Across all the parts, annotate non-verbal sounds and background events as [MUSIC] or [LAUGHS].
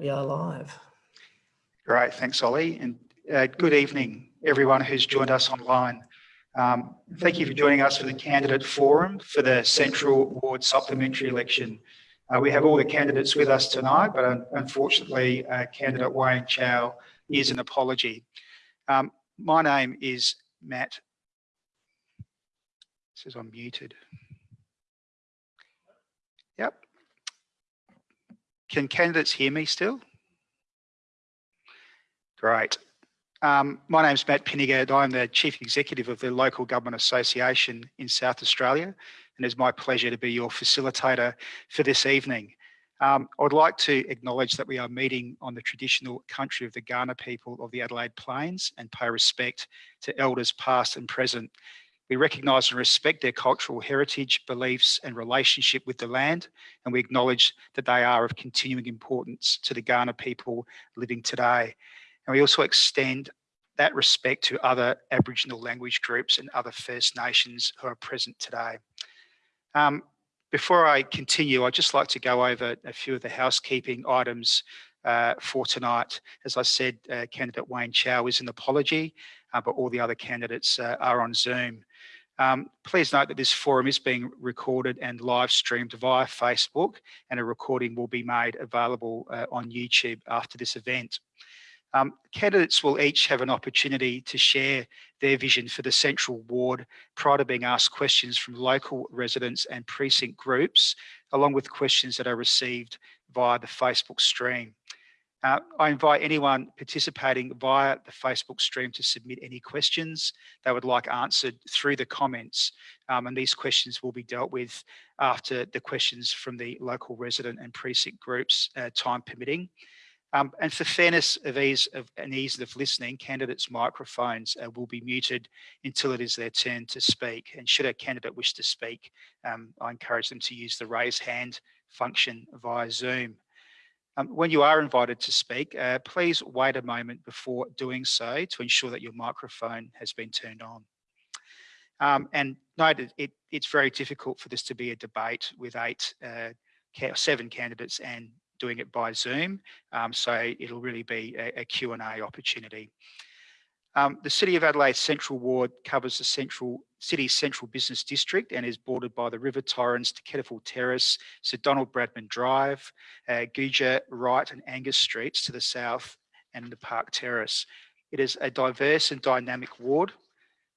We are live. Great, thanks Ollie. And uh, good evening, everyone who's joined us online. Um, thank you for joining us for the candidate forum for the Central Ward supplementary election. Uh, we have all the candidates with us tonight, but un unfortunately, uh, candidate Wayne Chow is an apology. Um, my name is Matt. Says I'm muted. Yep. Can candidates hear me still? Great. Um, my name is Matt Pinnegar. I'm the Chief Executive of the Local Government Association in South Australia, and it's my pleasure to be your facilitator for this evening. Um, I would like to acknowledge that we are meeting on the traditional country of the Kaurna people of the Adelaide Plains and pay respect to elders past and present. We recognise and respect their cultural heritage, beliefs and relationship with the land, and we acknowledge that they are of continuing importance to the Kaurna people living today. And we also extend that respect to other Aboriginal language groups and other First Nations who are present today. Um, before I continue, I'd just like to go over a few of the housekeeping items uh, for tonight. As I said, uh, candidate Wayne Chow is an apology, uh, but all the other candidates uh, are on Zoom. Um, please note that this forum is being recorded and live streamed via Facebook and a recording will be made available uh, on YouTube after this event. Um, candidates will each have an opportunity to share their vision for the central ward prior to being asked questions from local residents and precinct groups, along with questions that are received via the Facebook stream. Uh, I invite anyone participating via the Facebook stream to submit any questions they would like answered through the comments. Um, and these questions will be dealt with after the questions from the local resident and precinct groups, uh, time permitting. Um, and for fairness of ease of, and ease of listening, candidates' microphones uh, will be muted until it is their turn to speak. And should a candidate wish to speak, um, I encourage them to use the raise hand function via Zoom. Um, when you are invited to speak, uh, please wait a moment before doing so to ensure that your microphone has been turned on. Um, and note it, it's very difficult for this to be a debate with eight, uh, seven candidates and doing it by Zoom. Um, so it'll really be a, a Q&A opportunity. Um, the City of Adelaide Central Ward covers the central city's central business district and is bordered by the River Torrens to Kettleful Terrace, Sir Donald Bradman Drive, uh, Gouger, Wright and Angas Streets to the south and the Park Terrace. It is a diverse and dynamic ward,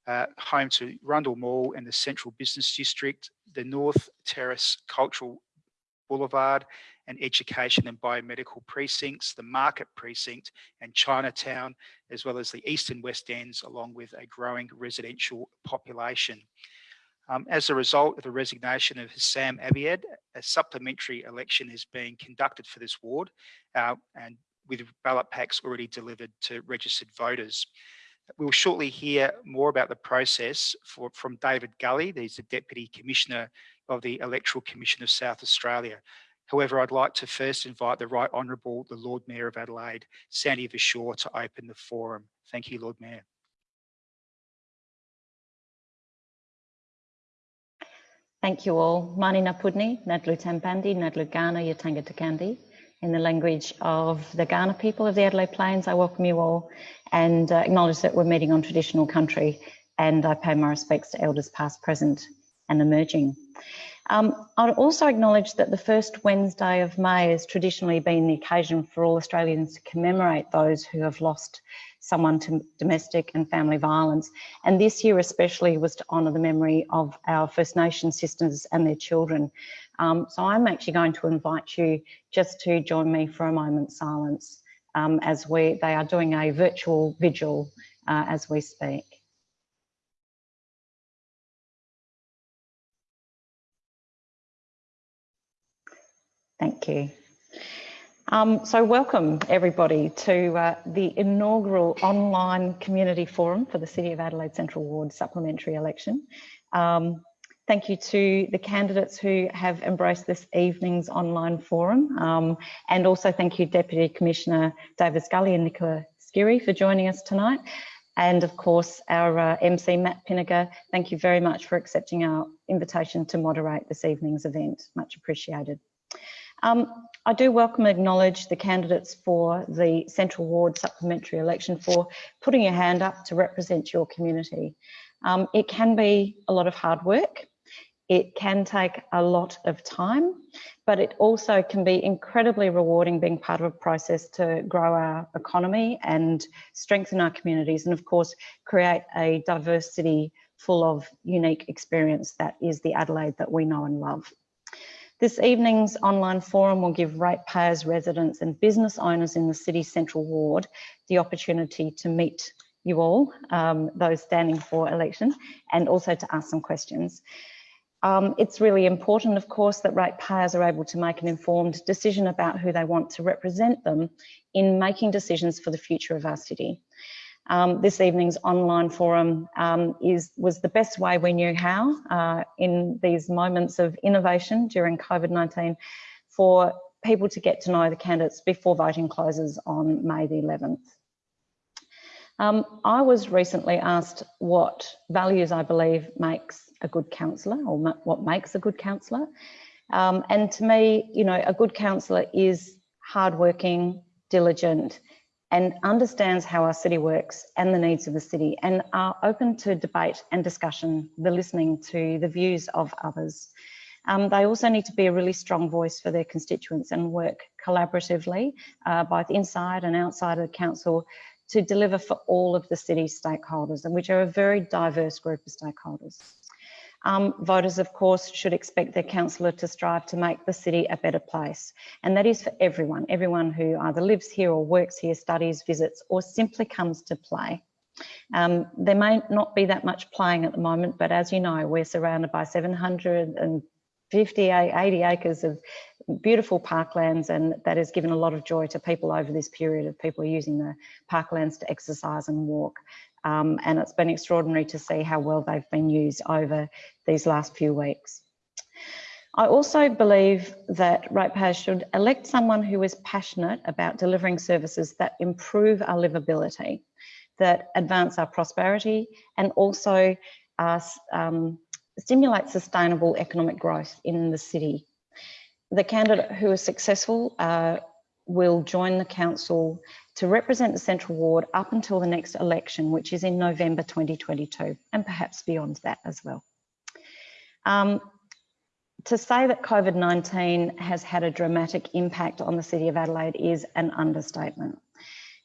uh, home to Rundle Mall and the Central Business District, the North Terrace Cultural Boulevard and education and biomedical precincts, the market precinct and Chinatown, as well as the east and west ends, along with a growing residential population. Um, as a result of the resignation of Sam Abiad, a supplementary election is being conducted for this ward uh, and with ballot packs already delivered to registered voters. We'll shortly hear more about the process for, from David Gully, he's the Deputy Commissioner of the Electoral Commission of South Australia. However, I'd like to first invite the Right Honourable, the Lord Mayor of Adelaide, Sandy Verschoor, to open the forum. Thank you, Lord Mayor. Thank you all. Mani Napudni, Nadlu Tampandi, Nadlu Kaurna, Yatanga Takandi. In the language of the Kaurna people of the Adelaide Plains, I welcome you all and uh, acknowledge that we're meeting on traditional country and I pay my respects to elders past, present and emerging. Um, I'd also acknowledge that the first Wednesday of May has traditionally been the occasion for all Australians to commemorate those who have lost someone to domestic and family violence. And this year especially was to honour the memory of our First Nation sisters and their children. Um, so I'm actually going to invite you just to join me for a moment's silence um, as we they are doing a virtual vigil uh, as we speak. Thank you. Um, so welcome everybody to uh, the inaugural online community forum for the City of Adelaide Central Ward supplementary election. Um, thank you to the candidates who have embraced this evening's online forum. Um, and also thank you Deputy Commissioner David Gully and Nicola Skiri for joining us tonight. And of course, our uh, MC Matt Pinnegar, thank you very much for accepting our invitation to moderate this evening's event. Much appreciated. Um, I do welcome and acknowledge the candidates for the Central Ward supplementary election for putting your hand up to represent your community. Um, it can be a lot of hard work. It can take a lot of time, but it also can be incredibly rewarding being part of a process to grow our economy and strengthen our communities and of course create a diversity full of unique experience that is the Adelaide that we know and love. This evening's online forum will give ratepayers, residents and business owners in the City Central Ward the opportunity to meet you all, um, those standing for election, and also to ask some questions. Um, it's really important, of course, that ratepayers are able to make an informed decision about who they want to represent them in making decisions for the future of our city. Um, this evening's online forum um, is was the best way we knew how uh, in these moments of innovation during COVID-19 for people to get to know the candidates before voting closes on May the 11th. Um, I was recently asked what values I believe makes a good counsellor or ma what makes a good counsellor. Um, and to me, you know, a good counsellor is hardworking, diligent, and understands how our city works and the needs of the city and are open to debate and discussion, the listening to the views of others. Um, they also need to be a really strong voice for their constituents and work collaboratively, uh, both inside and outside of the council, to deliver for all of the city's stakeholders, and which are a very diverse group of stakeholders. Um, voters, of course, should expect their councillor to strive to make the city a better place. And that is for everyone, everyone who either lives here or works here, studies, visits, or simply comes to play. Um, there may not be that much playing at the moment, but as you know, we're surrounded by 750, 80 acres of beautiful parklands and that has given a lot of joy to people over this period of people using the parklands to exercise and walk. Um, and it's been extraordinary to see how well they've been used over these last few weeks. I also believe that ratepayers should elect someone who is passionate about delivering services that improve our livability, that advance our prosperity and also uh, um, stimulate sustainable economic growth in the city. The candidate who is successful uh, will join the council to represent the Central Ward up until the next election, which is in November 2022, and perhaps beyond that as well. Um, to say that COVID-19 has had a dramatic impact on the City of Adelaide is an understatement.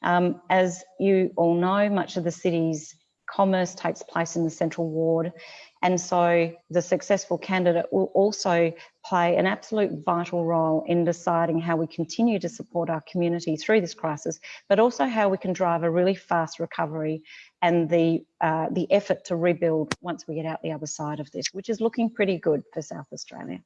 Um, as you all know, much of the city's commerce takes place in the Central Ward and so the successful candidate will also play an absolute vital role in deciding how we continue to support our community through this crisis, but also how we can drive a really fast recovery and the, uh, the effort to rebuild once we get out the other side of this, which is looking pretty good for South Australia.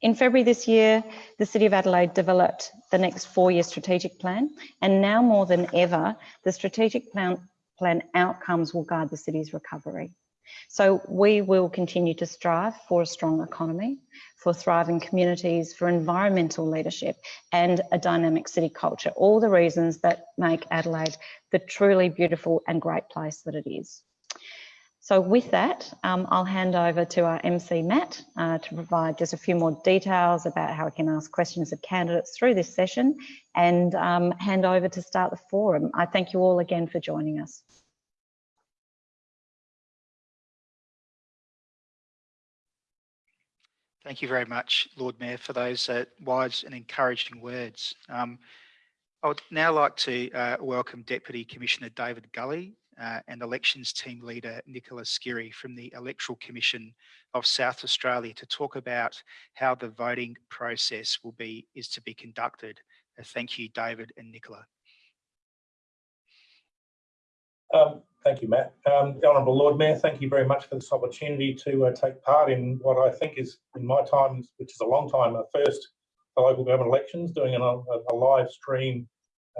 In February this year, the City of Adelaide developed the next four-year strategic plan, and now more than ever, the strategic plan, plan outcomes will guide the city's recovery. So we will continue to strive for a strong economy, for thriving communities, for environmental leadership and a dynamic city culture, all the reasons that make Adelaide the truly beautiful and great place that it is. So with that, um, I'll hand over to our MC Matt uh, to provide just a few more details about how we can ask questions of candidates through this session and um, hand over to start the forum. I thank you all again for joining us. Thank you very much, Lord Mayor, for those uh, wise and encouraging words. Um, I would now like to uh, welcome Deputy Commissioner David Gully uh, and Elections Team Leader Nicola Skiri from the Electoral Commission of South Australia to talk about how the voting process will be is to be conducted. Uh, thank you, David and Nicola. Um, Thank you, Matt. Um, Honourable Lord Mayor, thank you very much for this opportunity to uh, take part in what I think is, in my time, which is a long time, a first for local government elections, doing a, a live stream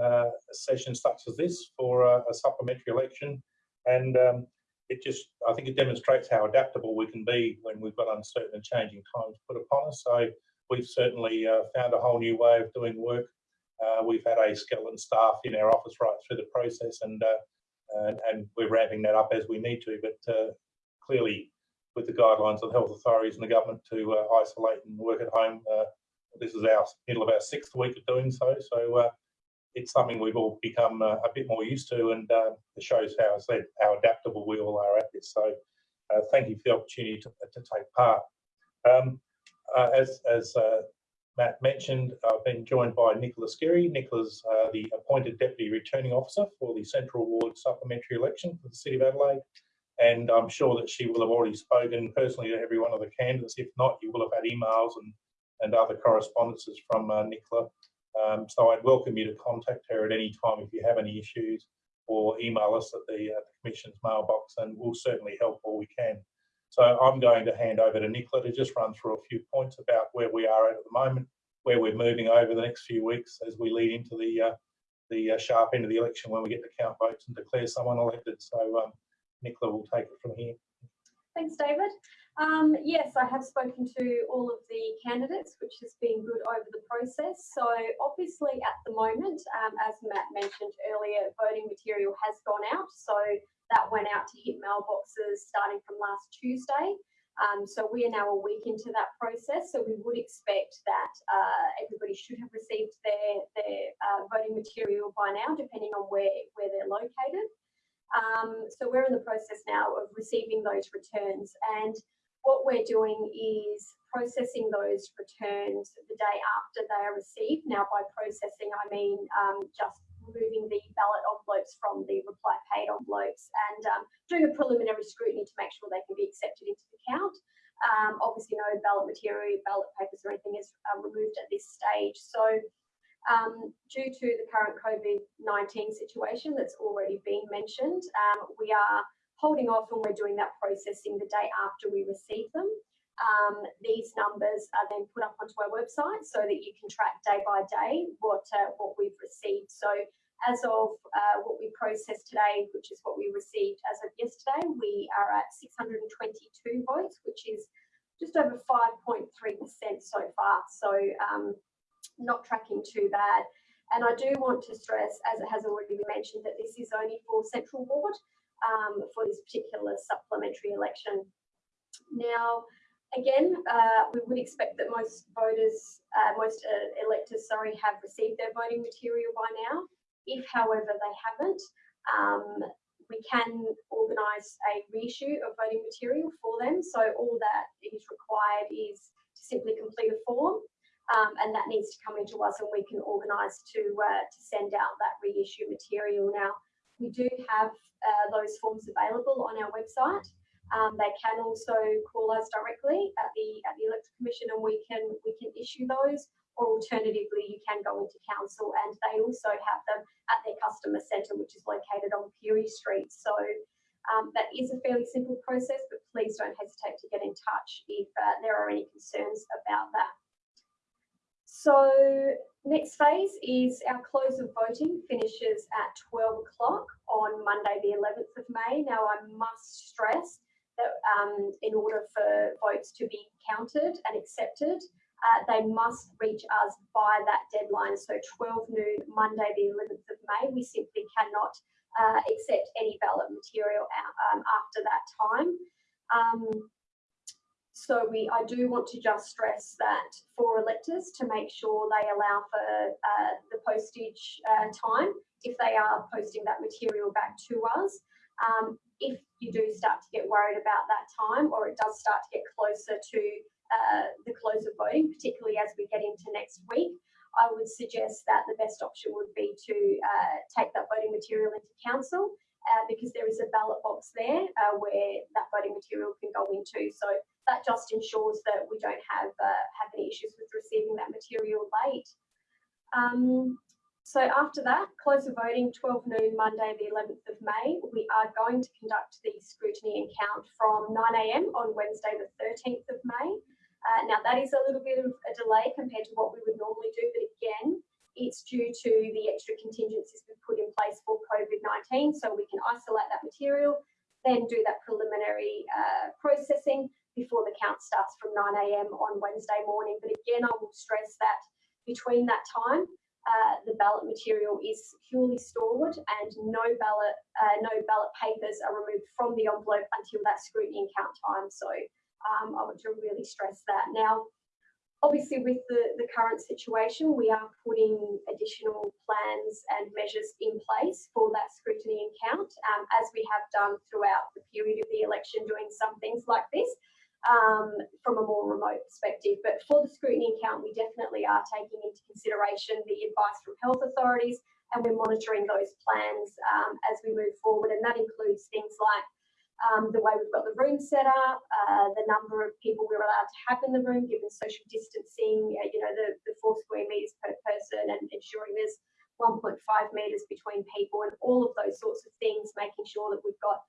uh, session such as this for a, a supplementary election. And um, it just, I think it demonstrates how adaptable we can be when we've got uncertain and changing times put upon us. So we've certainly uh, found a whole new way of doing work. Uh, we've had a skeleton staff in our office right through the process and uh, and, and we're ramping that up as we need to. But uh, clearly, with the guidelines of the health authorities and the government to uh, isolate and work at home, uh, this is our middle of our sixth week of doing so. So it's something we've all become uh, a bit more used to, and uh, it shows how said how adaptable we all are at this. So uh, thank you for the opportunity to, to take part. Um, as as Matt mentioned, I've been joined by Nicola Skiri. Nicola's the appointed Deputy Returning Officer for the Central Ward supplementary election for the City of Adelaide. And I'm sure that she will have already spoken personally to every one of the candidates. If not, you will have had emails and, and other correspondences from uh, Nicola. Um, so I'd welcome you to contact her at any time if you have any issues or email us at the, uh, the Commission's mailbox and we'll certainly help all we can. So I'm going to hand over to Nicola to just run through a few points about where we are at the moment, where we're moving over the next few weeks as we lead into the uh, the uh, sharp end of the election when we get to count votes and declare someone elected. So um, Nicola will take it from here. Thanks, David. Um, yes, I have spoken to all of the candidates, which has been good over the process. So obviously at the moment, um, as Matt mentioned earlier, voting material has gone out. So that went out to hit mailboxes starting from last Tuesday. Um, so we are now a week into that process. So we would expect that uh, everybody should have received their, their uh, voting material by now, depending on where, where they're located. Um, so we're in the process now of receiving those returns and what we're doing is processing those returns the day after they are received. Now by processing I mean um, just removing the ballot envelopes from the reply paid envelopes and um, doing a preliminary scrutiny to make sure they can be accepted into the count. Um, obviously no ballot material, ballot papers or anything is uh, removed at this stage. So um, due to the current COVID-19 situation that's already been mentioned, um, we are holding off and we're doing that processing the day after we receive them. Um, these numbers are then put up onto our website so that you can track day by day what uh, what we've received. So as of uh, what we processed today, which is what we received as of yesterday, we are at 622 votes, which is just over 5.3% so far. So um, not tracking too bad. And I do want to stress, as it has already been mentioned, that this is only for Central Ward um, for this particular supplementary election. Now, again, uh, we would expect that most voters, uh, most uh, electors, sorry, have received their voting material by now. If, however, they haven't, um, we can organise a reissue of voting material for them. So all that is required is to simply complete a form um, and that needs to come into us and we can organise to uh, to send out that reissue material. Now, we do have uh, those forms available on our website. Um, they can also call us directly at the at the Electoral Commission and we can we can issue those or alternatively you can go into council and they also have them at their customer centre which is located on Pirie Street. So um, that is a fairly simple process but please don't hesitate to get in touch if uh, there are any concerns about that. So next phase is our close of voting finishes at 12 o'clock on Monday the 11th of May. Now I must stress um, in order for votes to be counted and accepted, uh, they must reach us by that deadline. So 12 noon, Monday the 11th of May, we simply cannot uh, accept any ballot material um, after that time. Um, so we, I do want to just stress that for electors to make sure they allow for uh, the postage uh, time if they are posting that material back to us. Um, if you do start to get worried about that time or it does start to get closer to uh, the close of voting, particularly as we get into next week, I would suggest that the best option would be to uh, take that voting material into council uh, because there is a ballot box there uh, where that voting material can go into. So that just ensures that we don't have uh, have any issues with receiving that material late. Um, so after that, close of voting, 12 noon, Monday, the 11th of May, we are going to conduct the scrutiny and count from 9am on Wednesday, the 13th of May. Uh, now that is a little bit of a delay compared to what we would normally do, but again, it's due to the extra contingencies we've put in place for COVID-19, so we can isolate that material, then do that preliminary uh, processing, before the count starts from 9am on Wednesday morning. But again, I will stress that between that time, uh, the ballot material is securely stored and no ballot, uh, no ballot papers are removed from the envelope until that scrutiny and count time. So um, I want to really stress that. Now, obviously with the, the current situation, we are putting additional plans and measures in place for that scrutiny and count, um, as we have done throughout the period of the election, doing some things like this um, from a more remote perspective. But for the scrutiny and count, we definitely are taking into consideration the advice from health authorities and we're monitoring those plans um, as we move forward. And that includes things like um, the way we've got the room set up, uh, the number of people we're allowed to have in the room, given social distancing, uh, you know, the, the four square metres per person and ensuring there's 1.5 metres between people and all of those sorts of things, making sure that we've got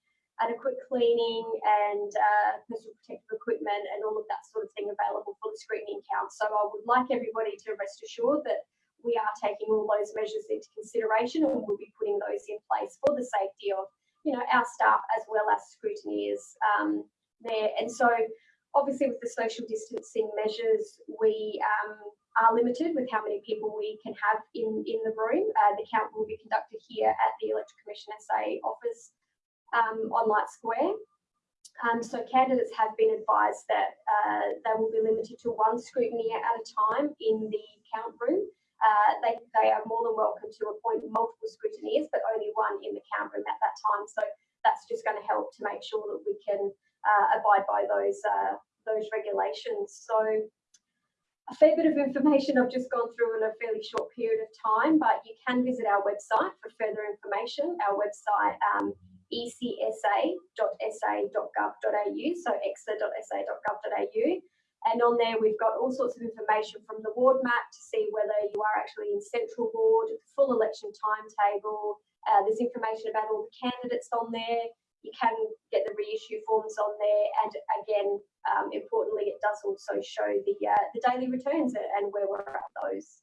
adequate cleaning and uh, personal protective equipment and all of that sort of thing available for the screening count. So I would like everybody to rest assured that we are taking all those measures into consideration and we'll be putting those in place for the safety of you know our staff as well as scrutineers um, there. And so obviously with the social distancing measures, we um, are limited with how many people we can have in, in the room. Uh, the count will be conducted here at the Electoral Commission SA office um, on Light Square. Um, so candidates have been advised that uh, they will be limited to one scrutiny at a time in the count room. Uh, they, they are more than welcome to appoint multiple scrutineers, but only one in the count room at that time. So that's just going to help to make sure that we can uh, abide by those uh, those regulations. So a fair bit of information I've just gone through in a fairly short period of time, but you can visit our website for further information. Our website um, ecsa.sa.gov.au, so ecsa.sa.gov.au. And on there, we've got all sorts of information from the ward map to see whether you are actually in central ward, full election timetable. Uh, there's information about all the candidates on there. You can get the reissue forms on there. And again, um, importantly, it does also show the uh, the daily returns and where we're at those.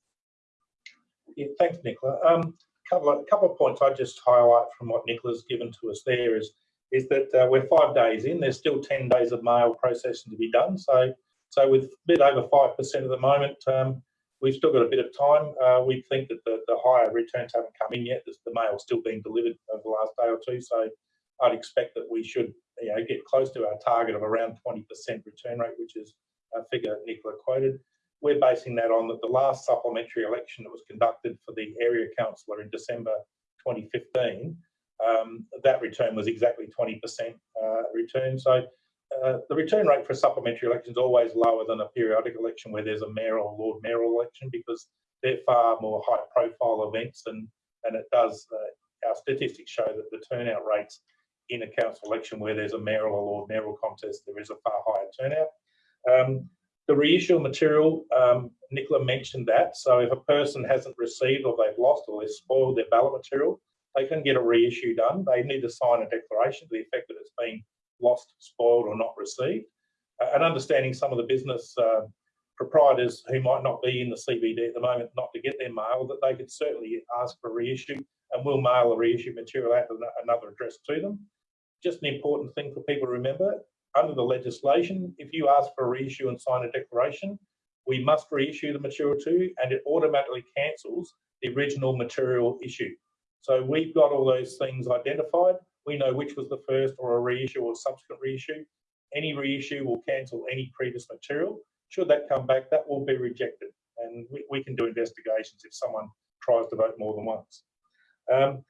Yeah, thanks, Nicola. Um, couple of, couple of points I just highlight from what Nicola's given to us there is is that uh, we're five days in. There's still 10 days of mail processing to be done. So so with a bit over 5% at the moment, um, we've still got a bit of time. Uh, we think that the, the higher returns haven't come in yet. The mail's still being delivered over the last day or two. So I'd expect that we should you know, get close to our target of around 20% return rate, which is a figure Nicola quoted. We're basing that on that the last supplementary election that was conducted for the area councillor in December 2015, um, that return was exactly 20% uh, return. So uh, the return rate for a supplementary election is always lower than a periodic election where there's a mayor or lord Mayor election because they're far more high profile events and and it does uh, our statistics show that the turnout rates in a council election where there's a mayoral or lord mayoral contest there is a far higher turnout um, the reissue material um, nicola mentioned that so if a person hasn't received or they've lost or they've spoiled their ballot material they can get a reissue done they need to sign a declaration to the effect that it's been lost, spoiled, or not received. Uh, and understanding some of the business uh, proprietors who might not be in the CBD at the moment not to get their mail, that they could certainly ask for reissue and we'll mail the reissue material out to another address to them. Just an important thing for people to remember, under the legislation, if you ask for a reissue and sign a declaration, we must reissue the material to you and it automatically cancels the original material issue. So we've got all those things identified we know which was the first or a reissue or subsequent reissue. Any reissue will cancel any previous material. Should that come back, that will be rejected. And we, we can do investigations if someone tries to vote more than once. Um,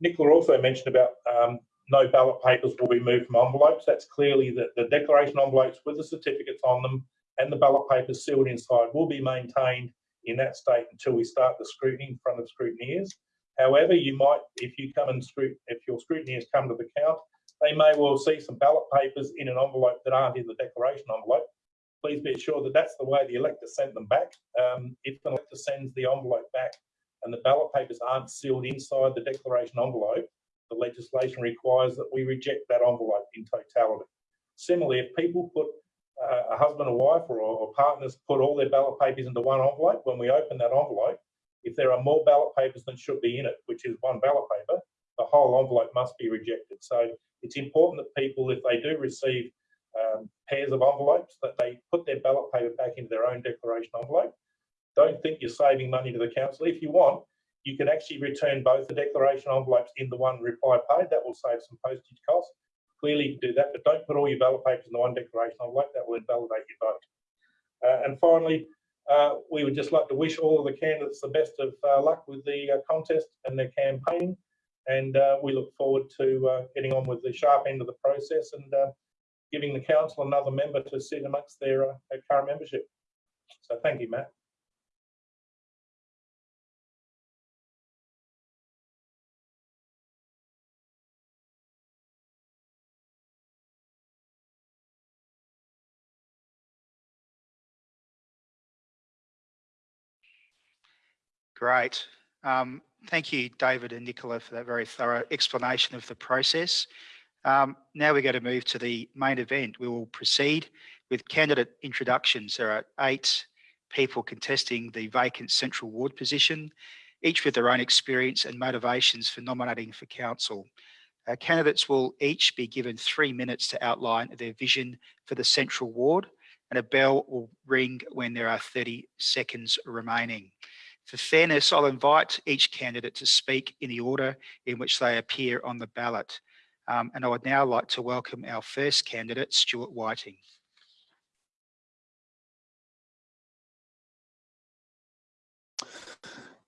Nicola also mentioned about um, no ballot papers will be moved from envelopes. That's clearly that the declaration envelopes with the certificates on them and the ballot papers sealed inside will be maintained in that state until we start the scrutiny in front of scrutineers. However, you might, if you come and scrut if your scrutineers come to the count, they may well see some ballot papers in an envelope that aren't in the declaration envelope. Please be assured that that's the way the elector sent them back. Um, if the elector sends the envelope back and the ballot papers aren't sealed inside the declaration envelope, the legislation requires that we reject that envelope in totality. Similarly, if people put uh, a husband or wife or, or partners put all their ballot papers into one envelope, when we open that envelope, if there are more ballot papers than should be in it, which is one ballot paper, the whole envelope must be rejected. So it's important that people, if they do receive um, pairs of envelopes, that they put their ballot paper back into their own declaration envelope. Don't think you're saving money to the council. If you want, you can actually return both the declaration envelopes in the one reply paid. That will save some postage costs. Clearly, do that, but don't put all your ballot papers in the one declaration envelope. That will invalidate your vote. Uh, and finally, uh, we would just like to wish all of the candidates the best of uh, luck with the uh, contest and their campaigning. And uh, we look forward to uh, getting on with the sharp end of the process and giving the council another member to sit amongst their, their current membership. So thank you, Matt. Great. Um, thank you, David and Nicola, for that very thorough explanation of the process. Um, now we're going to move to the main event. We will proceed with candidate introductions. There are eight people contesting the vacant central ward position, each with their own experience and motivations for nominating for council. Uh, candidates will each be given three minutes to outline their vision for the central ward and a bell will ring when there are 30 seconds remaining. For fairness, I'll invite each candidate to speak in the order in which they appear on the ballot. Um, and I would now like to welcome our first candidate, Stuart Whiting.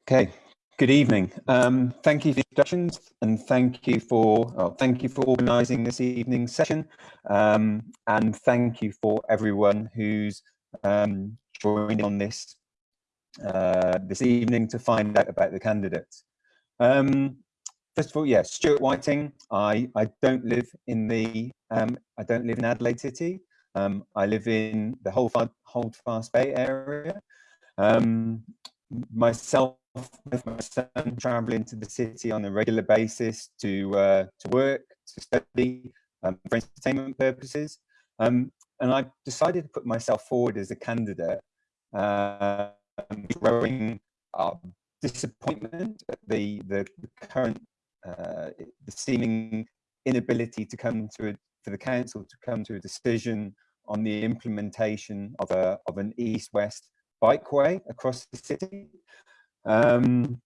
Okay, good evening. Um, thank you for the introductions and thank you for oh, thank you for organising this evening's session um, and thank you for everyone who's um, joining on this uh, this evening to find out about the candidates. Um, first of all, yes, Stuart Whiting. I I don't live in the um, I don't live in Adelaide City. Um, I live in the whole Holdfast Bay area. Um, myself with my son traveling to the city on a regular basis to uh, to work, to study, um, for entertainment purposes. Um, and I decided to put myself forward as a candidate, uh, growing uh, disappointment at the, the, the current, uh, the seeming inability to come to a, for the council to come to a decision on the implementation of a of an east-west bikeway across the city. Um,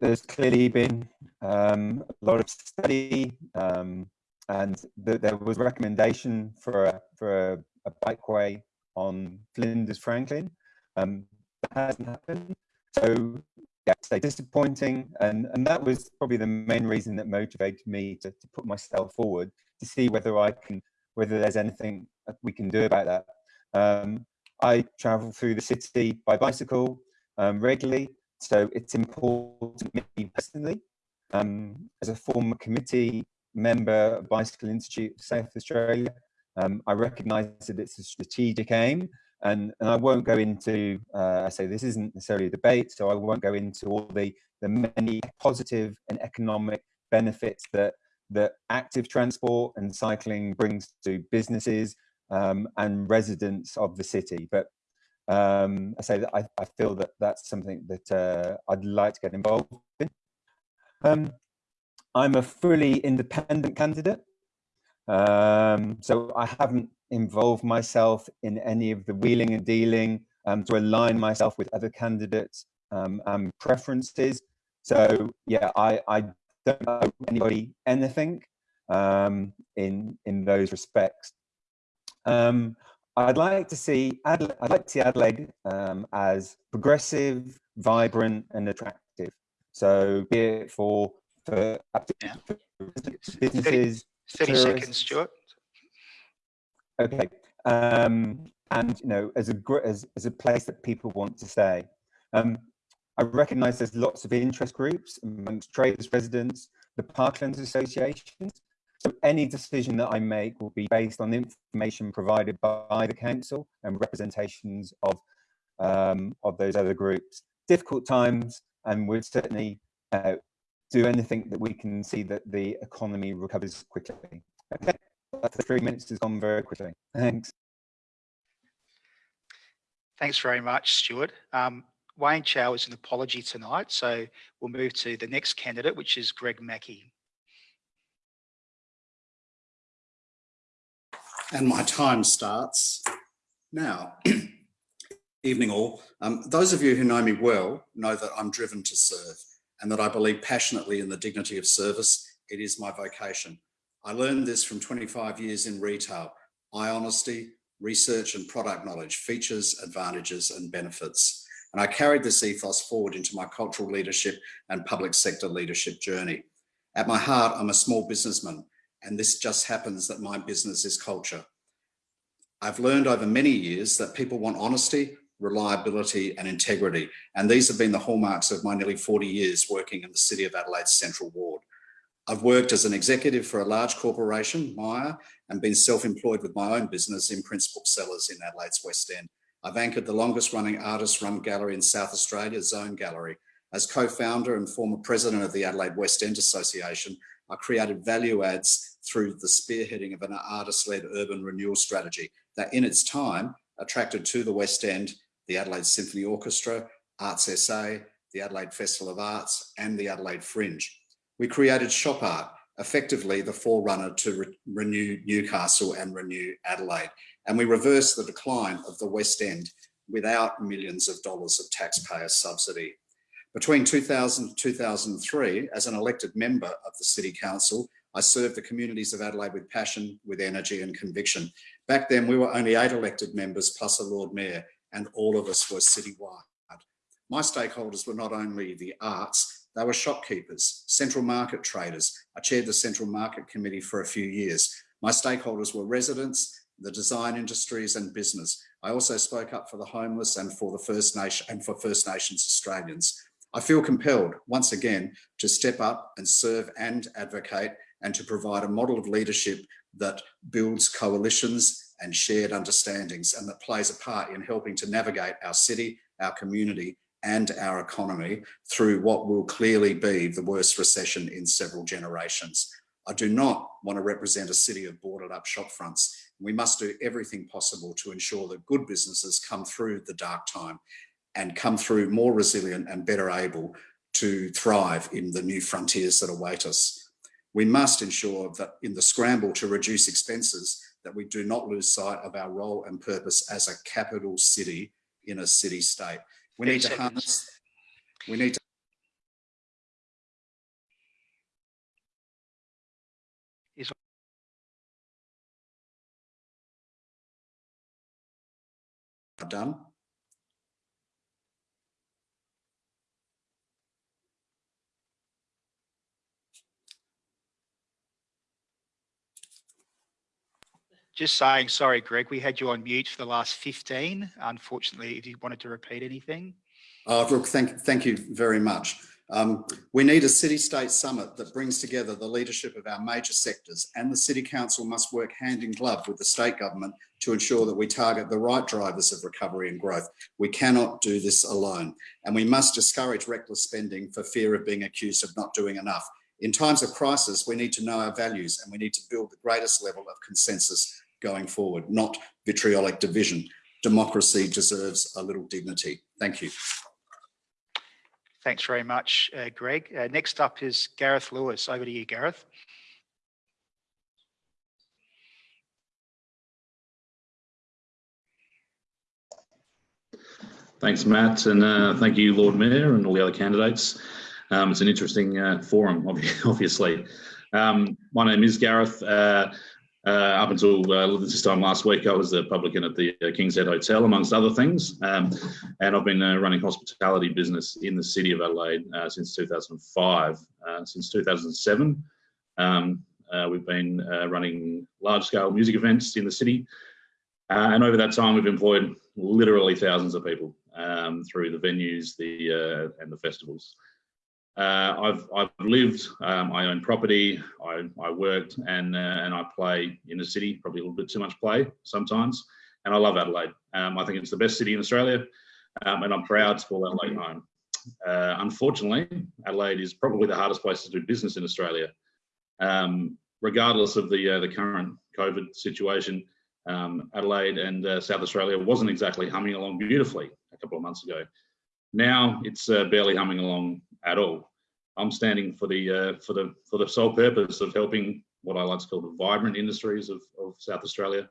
there's clearly been um, a lot of study um, and th there was a recommendation for a, for a, a bikeway on Flinders Franklin. Um, that hasn't happened. So yeah, so disappointing. And, and that was probably the main reason that motivated me to, to put myself forward to see whether I can, whether there's anything we can do about that. Um, I travel through the city by bicycle um, regularly, so it's important to me personally. Um, as a former committee member of Bicycle Institute South Australia, um, I recognise that it's a strategic aim and, and I won't go into, uh, I say this isn't necessarily a debate, so I won't go into all the, the many positive and economic benefits that, that active transport and cycling brings to businesses um, and residents of the city. But um, I say that I, I, feel that that's something that uh, I'd like to get involved in. Um, I'm a fully independent candidate. Um, so I haven't involved myself in any of the wheeling and dealing um, to align myself with other candidates um, and preferences. So yeah, I, I don't know anybody anything um, in in those respects. Um, I'd like to see Adelaide, I'd like to see Adelaide um, as progressive, vibrant, and attractive. So be it for for, for businesses, 30 seconds, Stuart. Okay. Um, and, you know, as a, as, as a place that people want to stay. Um, I recognise there's lots of interest groups amongst traders, residents, the parklands associations. So any decision that I make will be based on information provided by the council and representations of um, of those other groups. Difficult times, and we're certainly uh, do anything that we can see that the economy recovers quickly. Okay, the three minutes has gone very quickly. Thanks. Thanks very much, Stuart. Um, Wayne Chow is an apology tonight, so we'll move to the next candidate, which is Greg Mackie. And my time starts now. [CLEARS THROAT] Evening all. Um, those of you who know me well know that I'm driven to serve and that I believe passionately in the dignity of service. It is my vocation. I learned this from 25 years in retail. Eye honesty, research and product knowledge, features, advantages and benefits. And I carried this ethos forward into my cultural leadership and public sector leadership journey. At my heart, I'm a small businessman, and this just happens that my business is culture. I've learned over many years that people want honesty, reliability and integrity. And these have been the hallmarks of my nearly 40 years working in the City of Adelaide's Central Ward. I've worked as an executive for a large corporation, Myer, and been self-employed with my own business Imprints Booksellers in Adelaide's West End. I've anchored the longest running artist run gallery in South Australia, Zone Gallery. As co-founder and former president of the Adelaide West End Association, I created value adds through the spearheading of an artist-led urban renewal strategy that in its time attracted to the West End the Adelaide Symphony Orchestra, Arts SA, the Adelaide Festival of Arts and the Adelaide Fringe. We created Shop Art, effectively the forerunner to re renew Newcastle and renew Adelaide. And we reversed the decline of the West End without millions of dollars of taxpayer subsidy. Between 2000 and 2003, as an elected member of the City Council, I served the communities of Adelaide with passion, with energy and conviction. Back then, we were only eight elected members plus a Lord Mayor, and all of us were citywide. My stakeholders were not only the arts, they were shopkeepers, central market traders. I chaired the Central Market Committee for a few years. My stakeholders were residents, the design industries and business. I also spoke up for the homeless and for the First Nation and for First Nations Australians. I feel compelled once again to step up and serve and advocate and to provide a model of leadership that builds coalitions and shared understandings and that plays a part in helping to navigate our city, our community and our economy through what will clearly be the worst recession in several generations. I do not want to represent a city of boarded up shop fronts. We must do everything possible to ensure that good businesses come through the dark time and come through more resilient and better able to thrive in the new frontiers that await us. We must ensure that in the scramble to reduce expenses, that we do not lose sight of our role and purpose as a capital city in a city state. We need to harness, we need to done. Just saying, sorry, Greg, we had you on mute for the last 15. Unfortunately, if you wanted to repeat anything. Oh, look, thank, thank you very much. Um, we need a city-state summit that brings together the leadership of our major sectors and the City Council must work hand in glove with the state government to ensure that we target the right drivers of recovery and growth. We cannot do this alone and we must discourage reckless spending for fear of being accused of not doing enough. In times of crisis, we need to know our values and we need to build the greatest level of consensus going forward, not vitriolic division. Democracy deserves a little dignity. Thank you. Thanks very much, uh, Greg. Uh, next up is Gareth Lewis. Over to you, Gareth. Thanks, Matt, and uh, thank you, Lord Mayor, and all the other candidates. Um, it's an interesting uh, forum, [LAUGHS] obviously. Um, my name is Gareth. Uh, uh, up until uh, this time last week, I was a publican at the uh, King's Head Hotel, amongst other things. Um, and I've been uh, running hospitality business in the city of Adelaide uh, since 2005. Uh, since 2007, um, we've been running large-scale music events in the city. and over that time, we've employed literally thousands of people um, through the venues the and the festivals. Uh, I've I've lived. Um, I own property. I, I worked and uh, and I play in the city. Probably a little bit too much play sometimes. And I love Adelaide. Um, I think it's the best city in Australia, um, and I'm proud to call Adelaide home. Uh, unfortunately, Adelaide is probably the hardest place to do business in Australia. Um, regardless of the uh, the current COVID situation, um, Adelaide and uh, South Australia wasn't exactly humming along beautifully a couple of months ago. Now it's uh, barely humming along at all. I'm standing for the uh, for the for the sole purpose of helping what I like to call the vibrant industries of, of South Australia.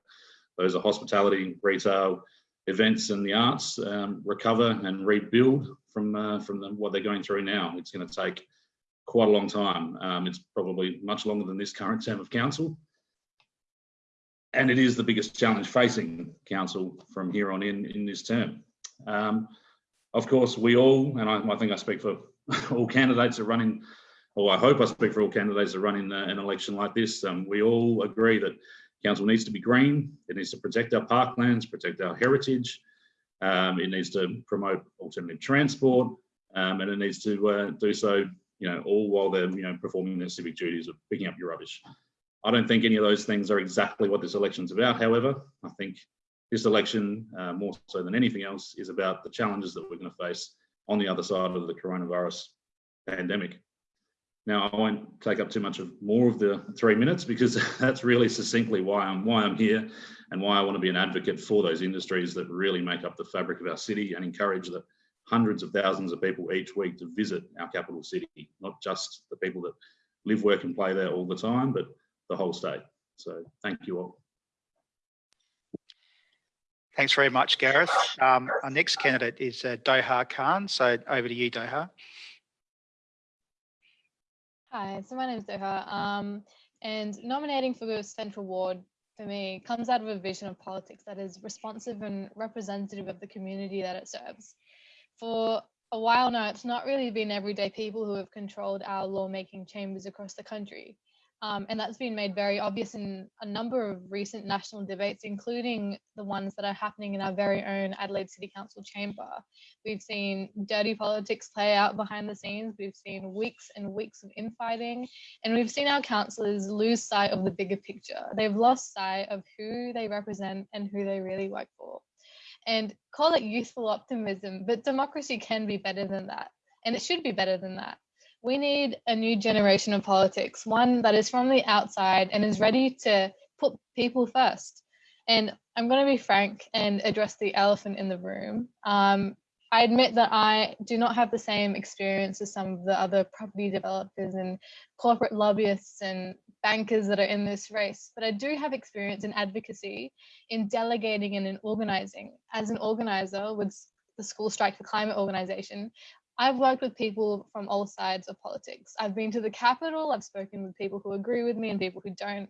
Those are hospitality, retail, events, and the arts um, recover and rebuild from uh, from the, what they're going through now. It's going to take quite a long time. Um, it's probably much longer than this current term of council. and it is the biggest challenge facing council from here on in in this term. Um, of course, we all, and I, I, think I speak for [LAUGHS] all candidates are running, in, or I hope I speak for all candidates that run in uh, an election like this. Um, we all agree that council needs to be green. It needs to protect our parklands, protect our heritage. Um, it needs to promote alternative transport, um, and it needs to uh, do so, you know, all while they're, you know, performing their civic duties of picking up your rubbish. I don't think any of those things are exactly what this election's about. However, I think this election, uh, more so than anything else, is about the challenges that we're going to face on the other side of the coronavirus pandemic. Now, I won't take up too much of more of the three minutes because [LAUGHS] that's really succinctly why I'm why I'm here and why I want to be an advocate for those industries that really make up the fabric of our city and encourage the hundreds of thousands of people each week to visit our capital city, not just the people that live, work and play there all the time, but the whole state. So thank you all. Thanks very much, Gareth. Um, our next candidate is uh, Doha Khan. So over to you, Doha. Hi, so my name is Doha. Um, and nominating for the Central Ward for me comes out of a vision of politics that is responsive and representative of the community that it serves. For a while now, it's not really been everyday people who have controlled our lawmaking chambers across the country. Um, and that's been made very obvious in a number of recent national debates, including the ones that are happening in our very own Adelaide City Council chamber. We've seen dirty politics play out behind the scenes. We've seen weeks and weeks of infighting, and we've seen our councillors lose sight of the bigger picture. They've lost sight of who they represent and who they really work for. And call it youthful optimism, but democracy can be better than that. And it should be better than that. We need a new generation of politics, one that is from the outside and is ready to put people first. And I'm going to be frank and address the elephant in the room. Um, I admit that I do not have the same experience as some of the other property developers and corporate lobbyists and bankers that are in this race, but I do have experience in advocacy, in delegating and in organizing. As an organizer with the School Strike for Climate organization, I've worked with people from all sides of politics. I've been to the Capitol, I've spoken with people who agree with me and people who don't.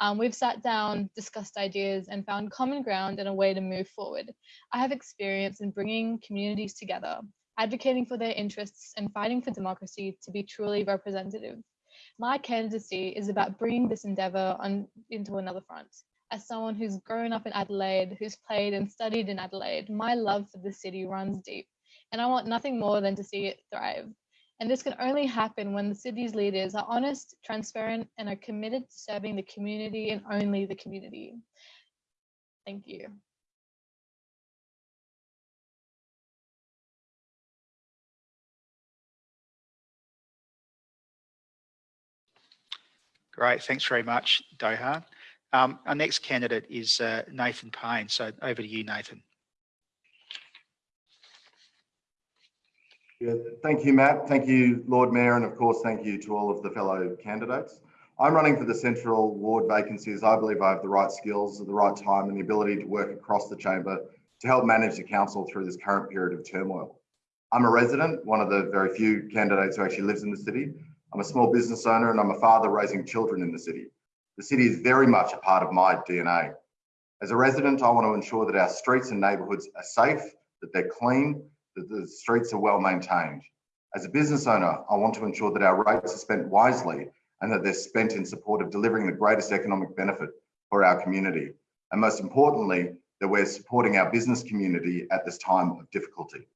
Um, we've sat down, discussed ideas, and found common ground and a way to move forward. I have experience in bringing communities together, advocating for their interests, and fighting for democracy to be truly representative. My candidacy is about bringing this endeavour on into another front. As someone who's grown up in Adelaide, who's played and studied in Adelaide, my love for the city runs deep and I want nothing more than to see it thrive. And this can only happen when the city's leaders are honest, transparent, and are committed to serving the community and only the community. Thank you. Great, thanks very much, Doha. Um, our next candidate is uh, Nathan Paine. So over to you, Nathan. Yeah, thank you, Matt. Thank you, Lord Mayor, and of course, thank you to all of the fellow candidates. I'm running for the Central Ward vacancy as I believe I have the right skills at the right time and the ability to work across the chamber to help manage the council through this current period of turmoil. I'm a resident, one of the very few candidates who actually lives in the city. I'm a small business owner and I'm a father raising children in the city. The city is very much a part of my DNA. As a resident, I want to ensure that our streets and neighbourhoods are safe, that they're clean, that the streets are well maintained. As a business owner, I want to ensure that our rates are spent wisely and that they're spent in support of delivering the greatest economic benefit for our community. And most importantly, that we're supporting our business community at this time of difficulty.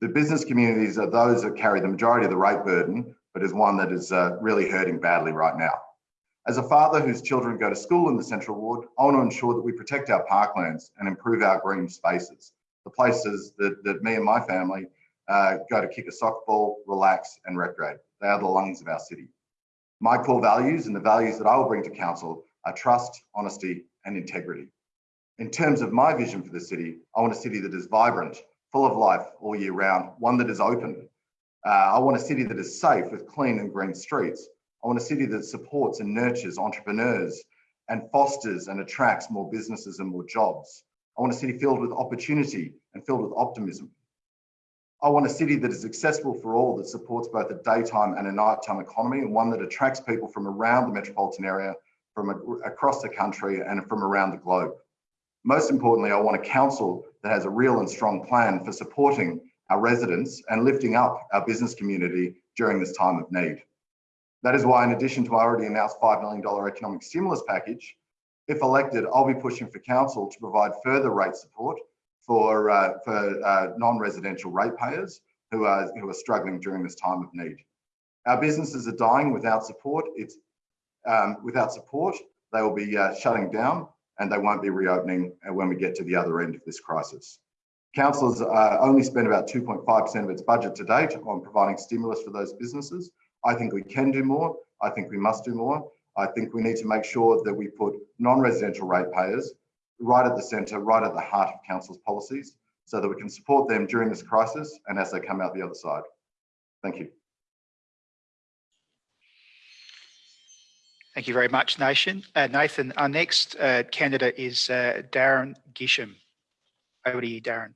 The business communities are those that carry the majority of the rate burden, but is one that is uh, really hurting badly right now. As a father whose children go to school in the Central Ward, I want to ensure that we protect our parklands and improve our green spaces the places that, that me and my family uh, go to kick a soccer ball, relax and recreate. They are the lungs of our city. My core values and the values that I will bring to council are trust, honesty and integrity. In terms of my vision for the city, I want a city that is vibrant, full of life all year round, one that is open. Uh, I want a city that is safe with clean and green streets. I want a city that supports and nurtures entrepreneurs and fosters and attracts more businesses and more jobs. I want a city filled with opportunity and filled with optimism. I want a city that is accessible for all, that supports both a daytime and a nighttime economy, and one that attracts people from around the metropolitan area from across the country and from around the globe. Most importantly, I want a council that has a real and strong plan for supporting our residents and lifting up our business community during this time of need. That is why, in addition to our already announced $5 million economic stimulus package, if elected, I'll be pushing for council to provide further rate support for, uh, for uh, non-residential ratepayers who are, who are struggling during this time of need. Our businesses are dying without support. It's um, without support, they will be uh, shutting down and they won't be reopening when we get to the other end of this crisis. Council's uh, only spent about 2.5% of its budget to date on providing stimulus for those businesses. I think we can do more. I think we must do more. I think we need to make sure that we put non-residential ratepayers right at the centre, right at the heart of council's policies, so that we can support them during this crisis and as they come out the other side. Thank you. Thank you very much, Nathan. Uh, Nathan, our next uh, candidate is uh, Darren Gisham. Over to you, Darren.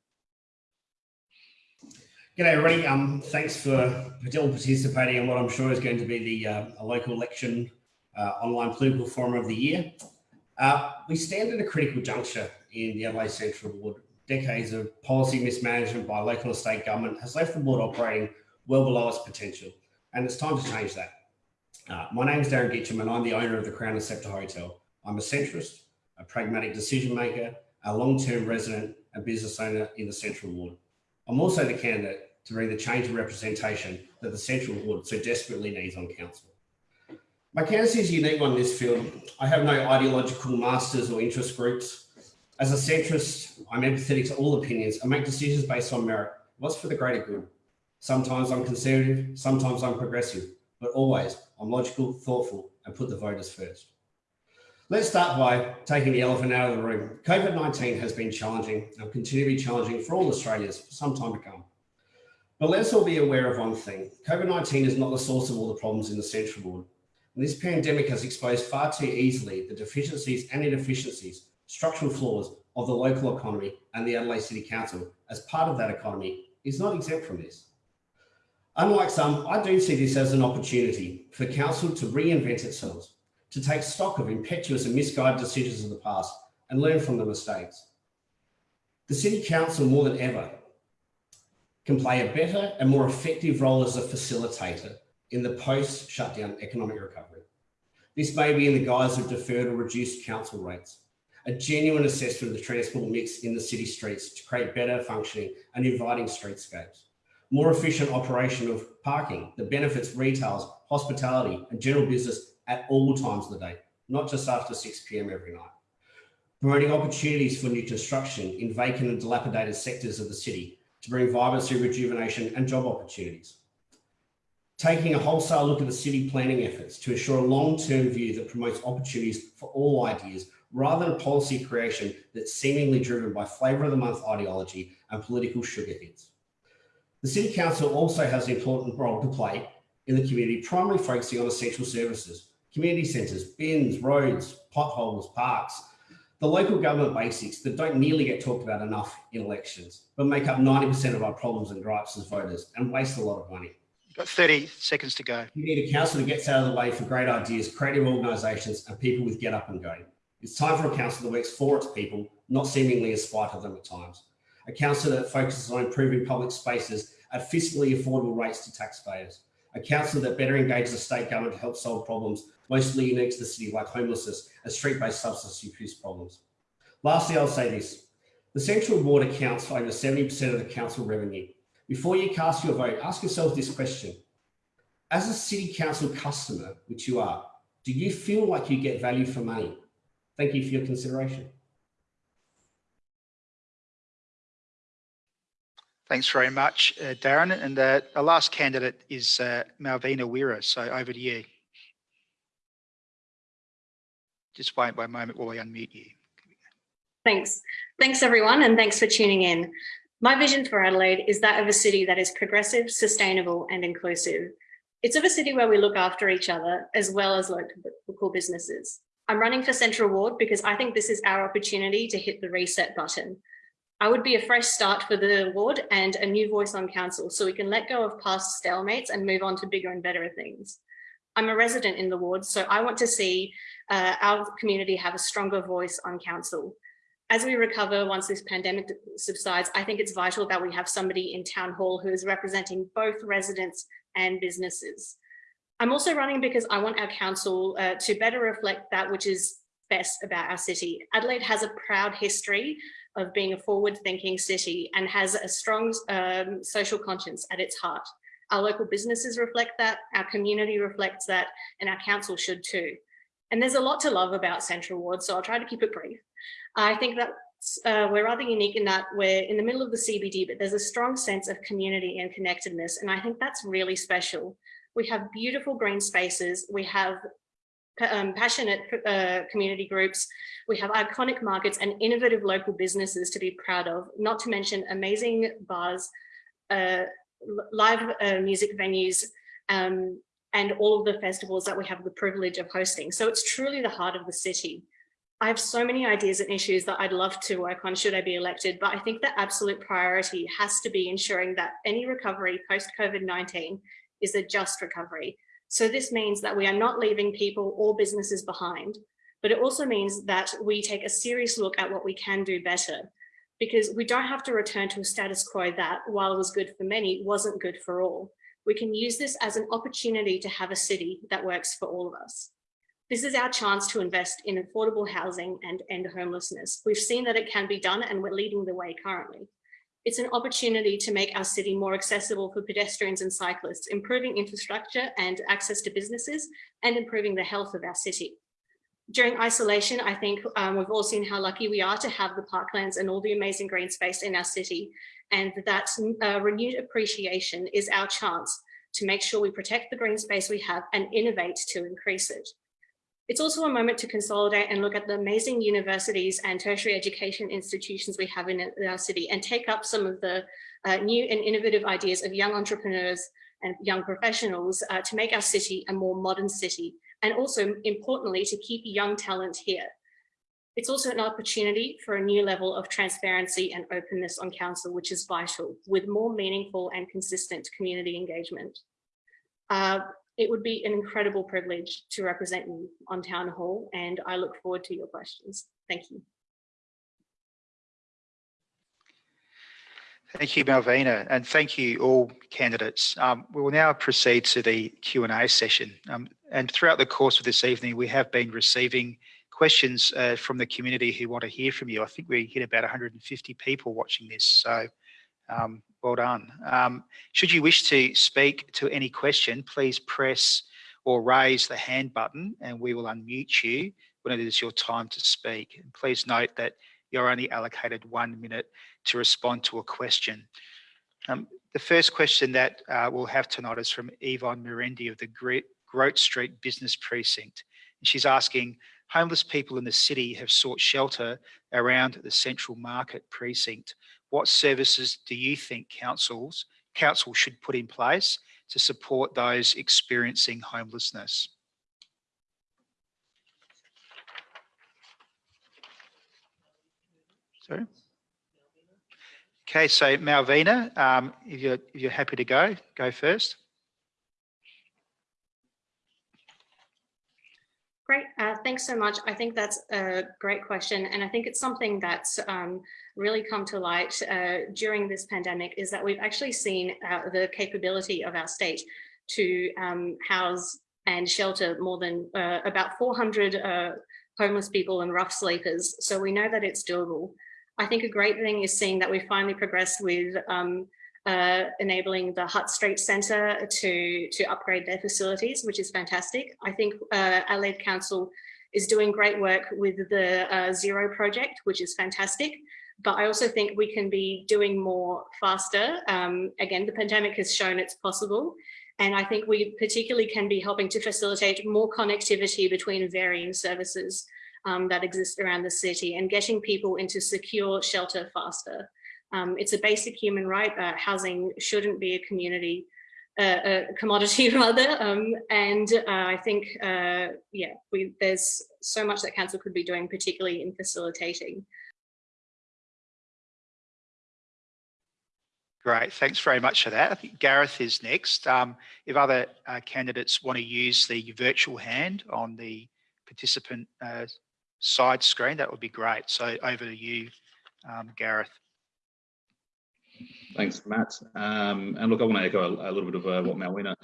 G'day everybody. Um, thanks for all participating in what I'm sure is going to be the uh, local election online political forum of the year. Uh, we stand at a critical juncture in the Adelaide Central Ward. Decades of policy mismanagement by local and state government has left the ward operating well below its potential, and it's time to change that. Uh, my name is Darren Gitcham and I'm the owner of the Crown and Sceptre Hotel. I'm a centrist, a pragmatic decision maker, a long-term resident and business owner in the Central Ward. I'm also the candidate to bring the change of representation that the Central Ward so desperately needs on council. My candidacy is unique in this field. I have no ideological masters or interest groups. As a centrist, I'm empathetic to all opinions and make decisions based on merit. What's for the greater good? Sometimes I'm conservative, sometimes I'm progressive, but always I'm logical, thoughtful, and put the voters first. Let's start by taking the elephant out of the room. COVID-19 has been challenging and will continue to be challenging for all Australians for some time to come. But let's all be aware of one thing. COVID-19 is not the source of all the problems in the Central Ward. This pandemic has exposed far too easily the deficiencies and inefficiencies, structural flaws of the local economy and the Adelaide City Council as part of that economy is not exempt from this. Unlike some, I do see this as an opportunity for council to reinvent itself, to take stock of impetuous and misguided decisions of the past and learn from the mistakes. The City Council more than ever can play a better and more effective role as a facilitator in the post-shutdown economic recovery. This may be in the guise of deferred or reduced council rates, a genuine assessment of the transport mix in the city streets to create better functioning and inviting streetscapes more efficient operation of parking that benefits retails, hospitality and general business at all times of the day, not just after 6 p.m. every night. Promoting opportunities for new construction in vacant and dilapidated sectors of the city to bring vibrancy, rejuvenation and job opportunities. Taking a wholesale look at the city planning efforts to ensure a long-term view that promotes opportunities for all ideas rather than policy creation that's seemingly driven by flavour of the month ideology and political sugar hits. The City Council also has an important role to play in the community, primarily focusing on essential services, community centres, bins, roads, potholes, parks, the local government basics that don't nearly get talked about enough in elections, but make up 90% of our problems and gripes as voters and waste a lot of money. Got 30 seconds to go. You need a council that gets out of the way for great ideas, creative organisations and people with get up and go. It's time for a council that works for its people, not seemingly in spite of them at times a council that focuses on improving public spaces at fiscally affordable rates to taxpayers, a council that better engages the state government to help solve problems mostly unique to the city like homelessness and street-based substance abuse problems. Lastly, I'll say this. The Central Ward accounts for over 70% of the council revenue. Before you cast your vote, ask yourself this question. As a city council customer, which you are, do you feel like you get value for money? Thank you for your consideration. Thanks very much, uh, Darren. And uh, our last candidate is uh, Malvina Wira. So over to you. Just wait by a moment while we unmute you. Thanks. Thanks, everyone, and thanks for tuning in. My vision for Adelaide is that of a city that is progressive, sustainable and inclusive. It's of a city where we look after each other as well as local businesses. I'm running for Central Ward because I think this is our opportunity to hit the reset button. I would be a fresh start for the ward and a new voice on council so we can let go of past stalemates and move on to bigger and better things. I'm a resident in the ward, so I want to see uh, our community have a stronger voice on council. As we recover once this pandemic subsides, I think it's vital that we have somebody in town hall who is representing both residents and businesses. I'm also running because I want our council uh, to better reflect that which is best about our city. Adelaide has a proud history of being a forward thinking city and has a strong um, social conscience at its heart. Our local businesses reflect that, our community reflects that, and our council should too. And there's a lot to love about Central Ward, so I'll try to keep it brief. I think that uh, we're rather unique in that we're in the middle of the CBD, but there's a strong sense of community and connectedness. And I think that's really special. We have beautiful green spaces. We have um, passionate uh, community groups. We have iconic markets and innovative local businesses to be proud of, not to mention amazing bars, uh, live uh, music venues, um, and all of the festivals that we have the privilege of hosting. So it's truly the heart of the city. I have so many ideas and issues that I'd love to work on should I be elected, but I think the absolute priority has to be ensuring that any recovery post COVID-19 is a just recovery. So this means that we are not leaving people or businesses behind, but it also means that we take a serious look at what we can do better because we don't have to return to a status quo that, while was good for many, wasn't good for all. We can use this as an opportunity to have a city that works for all of us. This is our chance to invest in affordable housing and end homelessness. We've seen that it can be done and we're leading the way currently. It's an opportunity to make our city more accessible for pedestrians and cyclists, improving infrastructure and access to businesses and improving the health of our city. During isolation, I think um, we've all seen how lucky we are to have the parklands and all the amazing green space in our city. And that uh, renewed appreciation is our chance to make sure we protect the green space we have and innovate to increase it. It's also a moment to consolidate and look at the amazing universities and tertiary education institutions we have in our city and take up some of the uh, new and innovative ideas of young entrepreneurs and young professionals uh, to make our city a more modern city and also importantly to keep young talent here. It's also an opportunity for a new level of transparency and openness on council, which is vital with more meaningful and consistent community engagement. Uh, it would be an incredible privilege to represent you on Town Hall and I look forward to your questions. Thank you. Thank you, Malvina, and thank you all candidates. Um, we will now proceed to the Q&A session. Um, and throughout the course of this evening, we have been receiving questions uh, from the community who want to hear from you. I think we hit about 150 people watching this, so um, well done. Um, should you wish to speak to any question, please press or raise the hand button and we will unmute you when it is your time to speak. And please note that you're only allocated one minute to respond to a question. Um, the first question that uh, we'll have tonight is from Yvonne Mirendi of the Grote Street Business Precinct. And she's asking, homeless people in the city have sought shelter around the Central Market Precinct what services do you think councils council should put in place to support those experiencing homelessness? Sorry. Okay, so Malvina, um, if you're if you're happy to go, go first. Great, uh, thanks so much. I think that's a great question. And I think it's something that's um, really come to light uh, during this pandemic is that we've actually seen uh, the capability of our state to um, house and shelter more than uh, about 400 uh, homeless people and rough sleepers. So we know that it's doable. I think a great thing is seeing that we finally progressed with um, uh, enabling the Hutt Street Centre to, to upgrade their facilities, which is fantastic. I think uh, Adelaide Council is doing great work with the uh, Zero project, which is fantastic. But I also think we can be doing more faster. Um, again, the pandemic has shown it's possible. And I think we particularly can be helping to facilitate more connectivity between varying services um, that exist around the city and getting people into secure shelter faster. Um, it's a basic human right. Uh, housing shouldn't be a community, uh, a commodity [LAUGHS] rather. Um, and uh, I think, uh, yeah, we, there's so much that council could be doing, particularly in facilitating. Great, thanks very much for that. I think Gareth is next. Um, if other uh, candidates want to use the virtual hand on the participant uh, side screen, that would be great. So over to you, um, Gareth. Thanks, Matt. Um, and look, I want to echo a, a little bit of uh, what Malvina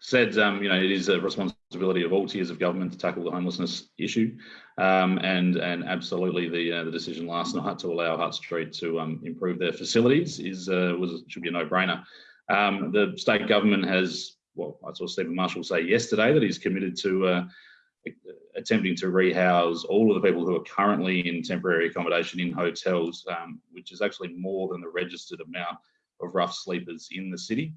said. Um, you know, it is a responsibility of all tiers of government to tackle the homelessness issue, um, and and absolutely the uh, the decision last night to allow Hutt Street to um, improve their facilities is uh, was should be a no brainer. Um, the state government has, well, I saw Steven Marshall say yesterday that he's committed to uh, attempting to rehouse all of the people who are currently in temporary accommodation in hotels, um, which is actually more than the registered amount of rough sleepers in the city.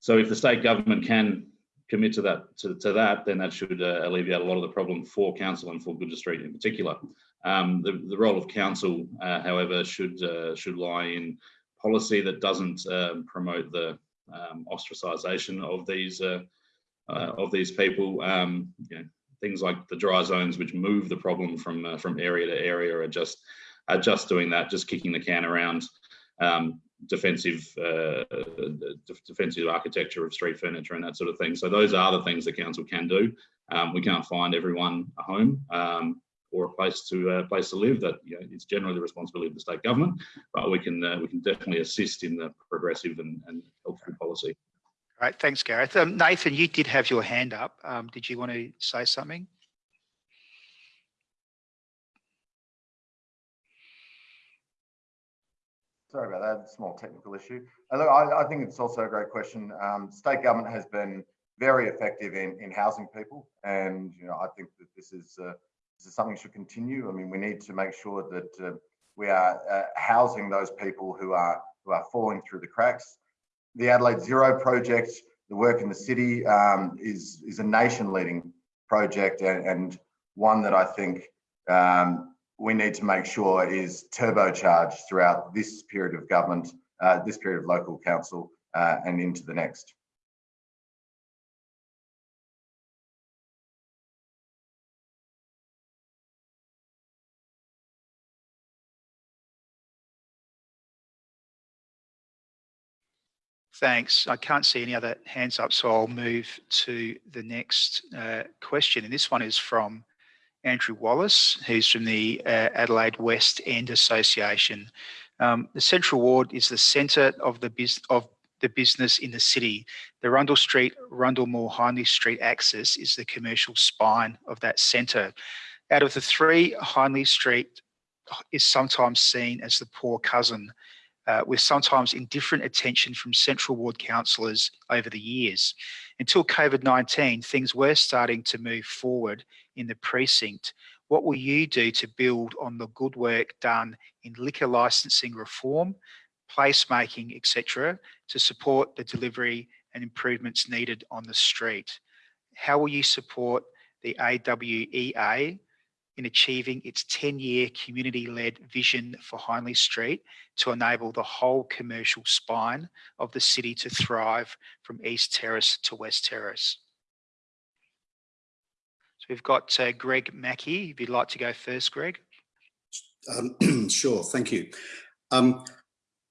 So if the state government can commit to that, to, to that, then that should uh, alleviate a lot of the problem for council and for Gouger Street in particular. Um, the, the role of council, uh, however, should uh, should lie in policy that doesn't um, promote the um, ostracisation of these uh, uh, of these people. Um, you know, things like the dry zones, which move the problem from uh, from area to area, are just are just doing that, just kicking the can around. Um, defensive uh, defensive architecture of street furniture and that sort of thing. So those are the things the council can do. Um, we can't find everyone a home um, or a place to uh, place to live. That you know, it's generally the responsibility of the state government, but we can uh, we can definitely assist in the progressive and, and helpful policy. Right, thanks, Gareth. Um, Nathan, you did have your hand up. Um, did you want to say something? Sorry about that, small technical issue. Look, I, I, think it's also a great question. Um, state government has been very effective in, in housing people. And, you know, I think that this is, uh, this is something should continue. I mean, we need to make sure that uh, we are uh, housing those people who are, who are falling through the cracks the Adelaide Zero project, the work in the city um, is, is a nation leading project and, and one that I think um, we need to make sure is turbocharged throughout this period of government, uh, this period of local council uh, and into the next. Thanks. I can't see any other hands up, so I'll move to the next uh, question. And this one is from Andrew Wallace, who's from the uh, Adelaide West End Association. Um, the Central Ward is the centre of the of the business in the city. The Rundle Street, Rundle Mall Hindley Street axis is the commercial spine of that centre. Out of the three, Hindley Street is sometimes seen as the poor cousin uh, with sometimes indifferent attention from Central Ward councillors over the years. Until COVID-19, things were starting to move forward in the precinct. What will you do to build on the good work done in liquor licensing reform, placemaking, etc., to support the delivery and improvements needed on the street? How will you support the AWEA in achieving its 10-year community-led vision for Hindley Street to enable the whole commercial spine of the city to thrive from East Terrace to West Terrace. So we've got uh, Greg Mackie, if you'd like to go first, Greg. Um, [CLEARS THROAT] sure, thank you. Um,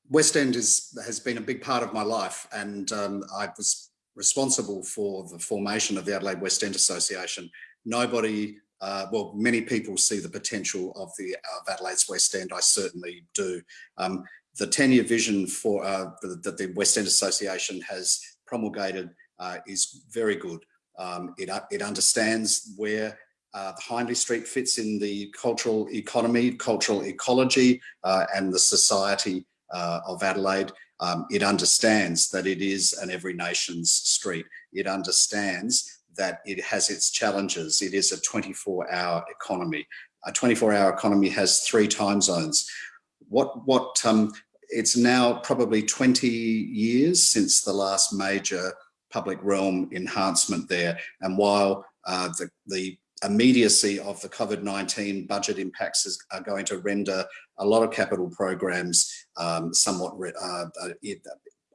West End is, has been a big part of my life and um, I was responsible for the formation of the Adelaide West End Association. Nobody uh, well, many people see the potential of the of Adelaide's West End. I certainly do. Um, the 10-year vision for uh, that the West End Association has promulgated uh, is very good. Um, it, uh, it understands where uh, the Hindley Street fits in the cultural economy, cultural ecology, uh, and the society of Adelaide. Um, it understands that it is an every nation's street. It understands that it has its challenges. It is a 24 hour economy. A 24 hour economy has three time zones. What, what, um, it's now probably 20 years since the last major public realm enhancement there. And while uh, the, the immediacy of the COVID-19 budget impacts is, are going to render a lot of capital programs um, somewhat uh, uh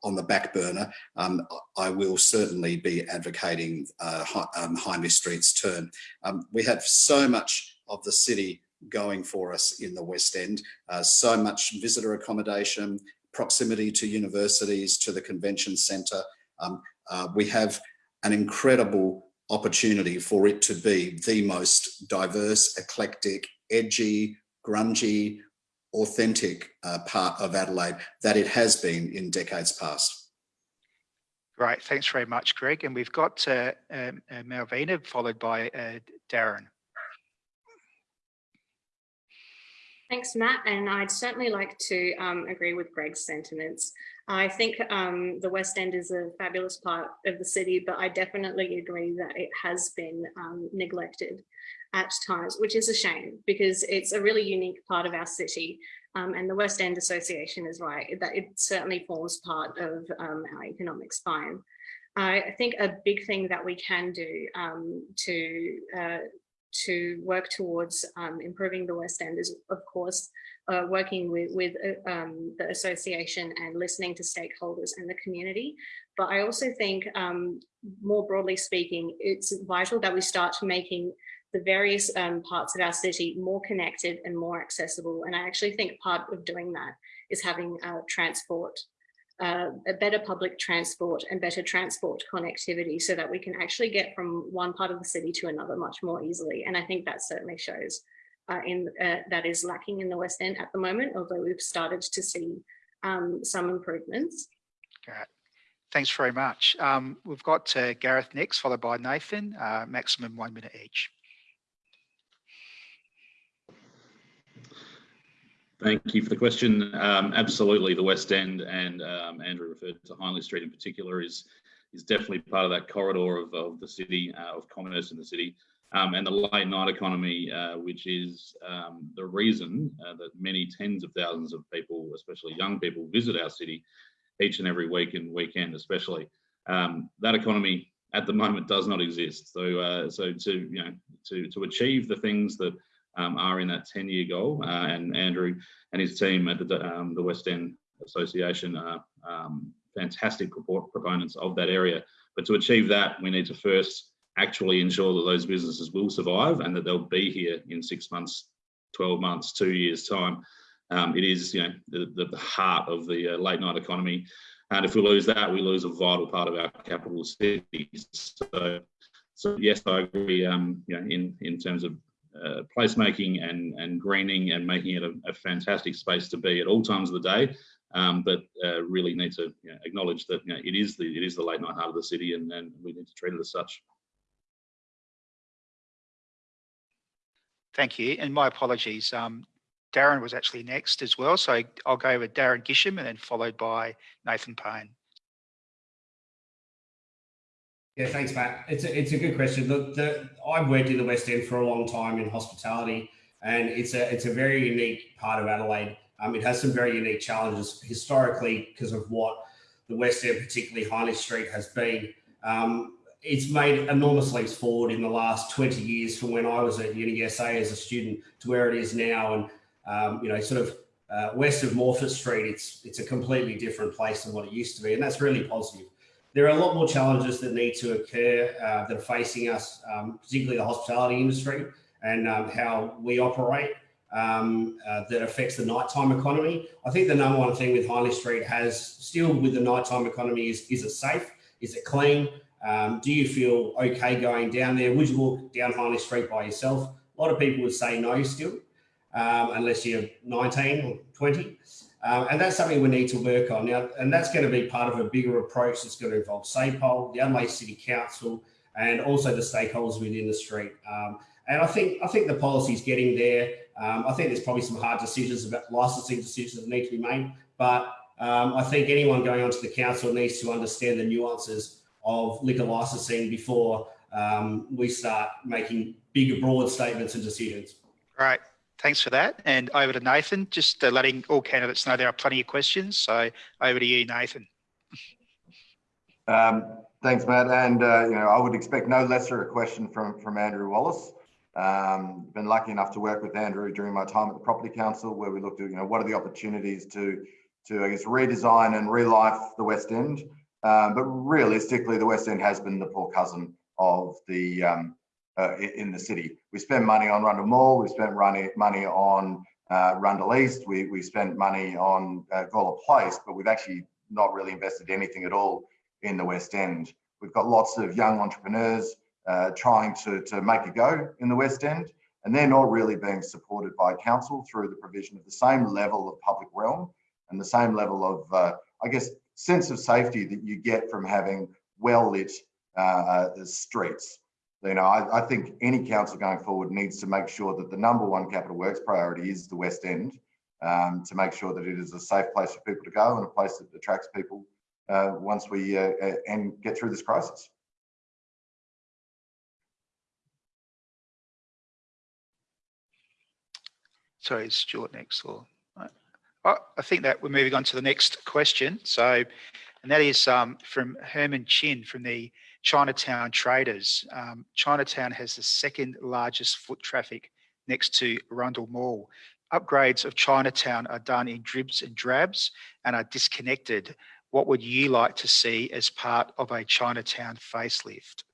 on the back burner, um, I will certainly be advocating uh, um, Street's turn. Um, we have so much of the city going for us in the West End, uh, so much visitor accommodation, proximity to universities, to the convention centre. Um, uh, we have an incredible opportunity for it to be the most diverse, eclectic, edgy, grungy, authentic uh, part of Adelaide that it has been in decades past. Right, thanks very much, Greg. And we've got uh, um, uh, Malvina followed by uh, Darren. Thanks, Matt. And I'd certainly like to um, agree with Greg's sentiments. I think um, the West End is a fabulous part of the city, but I definitely agree that it has been um, neglected at times, which is a shame because it's a really unique part of our city. Um, and the West End Association is right, that it certainly forms part of um, our economic spine. I think a big thing that we can do um, to uh, to work towards um, improving the West End is, of course, uh, working with, with uh, um, the association and listening to stakeholders and the community. But I also think, um, more broadly speaking, it's vital that we start making the various um, parts of our city more connected and more accessible. And I actually think part of doing that is having uh, transport uh, a better public transport and better transport connectivity so that we can actually get from one part of the city to another much more easily. And I think that certainly shows uh, in uh, that is lacking in the West End at the moment, although we've started to see um, some improvements. Great. Thanks very much. Um, we've got uh, Gareth next, followed by Nathan, uh, maximum one minute each. Thank you for the question. Um, absolutely, the West End and um, Andrew referred to Hindley Street in particular is is definitely part of that corridor of, of the city, uh, of commerce in the city. Um, and the late night economy, uh, which is um, the reason uh, that many tens of thousands of people, especially young people, visit our city each and every week and weekend, especially. Um, that economy at the moment does not exist. So, uh, so to you know, to to achieve the things that um, are in that 10 year goal. Uh, and Andrew and his team at the, um, the West End Association are um, fantastic proponents of that area. But to achieve that, we need to first actually ensure that those businesses will survive and that they'll be here in six months, 12 months, two years time. Um, it is, you know, the, the heart of the uh, late night economy. And if we lose that, we lose a vital part of our capital city. So, so yes, I agree. Um, you know, in in terms of uh, placemaking and, and greening and making it a, a, fantastic space to be at all times of the day. Um, but uh, really need to you know, acknowledge that you know, it is the it is the late night heart of the city, and, and we need to treat it as such. Thank you, and my apologies. Um, Darren was actually next as well, so I'll go with Darren Gisham and then followed by Nathan Paine. Yeah, thanks, Matt. It's a, it's a good question. Look, the, I've worked in the West End for a long time in hospitality, and it's a it's a very unique part of Adelaide. Um, it has some very unique challenges historically because of what the West End, particularly Hindley Street, has been. Um, it's made enormous leaps forward in the last 20 years from when I was at UniSA as a student to where it is now. And, um, you know, sort of uh, west of Morphett Street, it's, it's a completely different place than what it used to be. And that's really positive there are a lot more challenges that need to occur uh, that are facing us, um, particularly the hospitality industry and um, how we operate um, uh, that affects the nighttime economy. I think the number one thing with Hindley Street has still with the nighttime economy is, is it safe? Is it clean? Um, do you feel okay going down there? Would you walk down Hindley Street by yourself? A lot of people would say no still, um, unless you're 19 or 20. Um, and that's something we need to work on now. And that's going to be part of a bigger approach that's going to involve SAPOL, the Adelaide City Council, and also the stakeholders within the street. Um, and I think I think the policy is getting there. Um, I think there's probably some hard decisions about licensing decisions that need to be made. But um, I think anyone going onto the council needs to understand the nuances of liquor licensing before um, we start making bigger, broad statements and decisions. Right. Thanks for that. And over to Nathan, just uh, letting all candidates know there are plenty of questions. So over to you, Nathan. Um, thanks, Matt. And, uh, you know, I would expect no lesser a question from, from Andrew Wallace. Um, been lucky enough to work with Andrew during my time at the Property Council, where we looked at, you know, what are the opportunities to, to I guess, redesign and relife the West End. Um, but realistically, the West End has been the poor cousin of the um, uh, in the city. We spend money on Rundle Mall, we spent money, on uh, Rundle East. We, we spent money on uh, Gawler Place, but we've actually not really invested anything at all in the West End. We've got lots of young entrepreneurs uh, trying to, to make a go in the West End, and they're not really being supported by council through the provision of the same level of public realm and the same level of, uh, I guess, sense of safety that you get from having well lit uh, uh, streets. You know, I, I, think any council going forward needs to make sure that the number one capital works priority is the West End, um, to make sure that it is a safe place for people to go and a place that attracts people uh, once we uh, uh and get through this crisis. Sorry, Stuart next. Or oh, I think that we're moving on to the next question. So, and that is um, from Herman Chin from the Chinatown Traders. Um, Chinatown has the second largest foot traffic next to Rundle Mall. Upgrades of Chinatown are done in dribs and drabs and are disconnected. What would you like to see as part of a Chinatown facelift?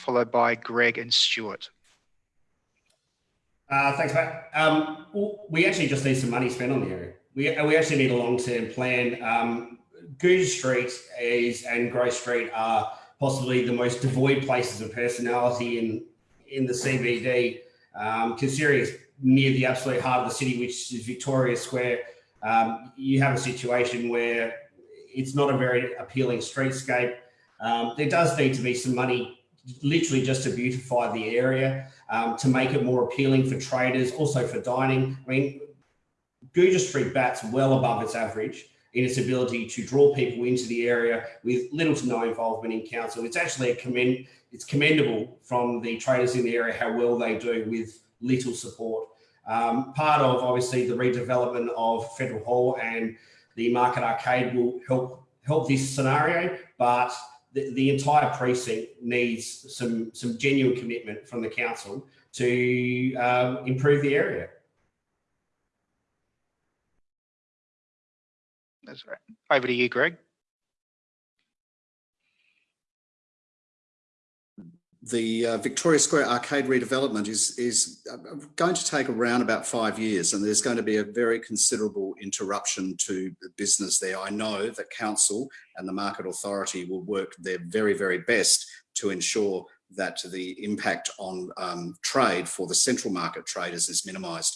Followed by Greg and Stuart. Uh, thanks, Matt. Um, we actually just need some money spent on the area. We, we actually need a long-term plan. Um, Gouger Street is and Grote Street are possibly the most devoid places of personality in in the CBD. Um, considering it's near the absolute heart of the city, which is Victoria Square, um, you have a situation where it's not a very appealing streetscape. Um, there does need to be some money literally just to beautify the area, um, to make it more appealing for traders, also for dining. I mean, Gouger Street bats well above its average in its ability to draw people into the area with little to no involvement in council. It's actually a commend, it's commendable from the traders in the area how well they do with little support. Um, part of obviously the redevelopment of Federal Hall and the Market Arcade will help help this scenario, but the, the entire precinct needs some some genuine commitment from the council to um, improve the area. That's right. Over to you, Greg. The uh, Victoria Square arcade redevelopment is, is uh, going to take around about five years and there's going to be a very considerable interruption to the business there. I know that council and the market authority will work their very, very best to ensure that the impact on um, trade for the central market traders is minimised.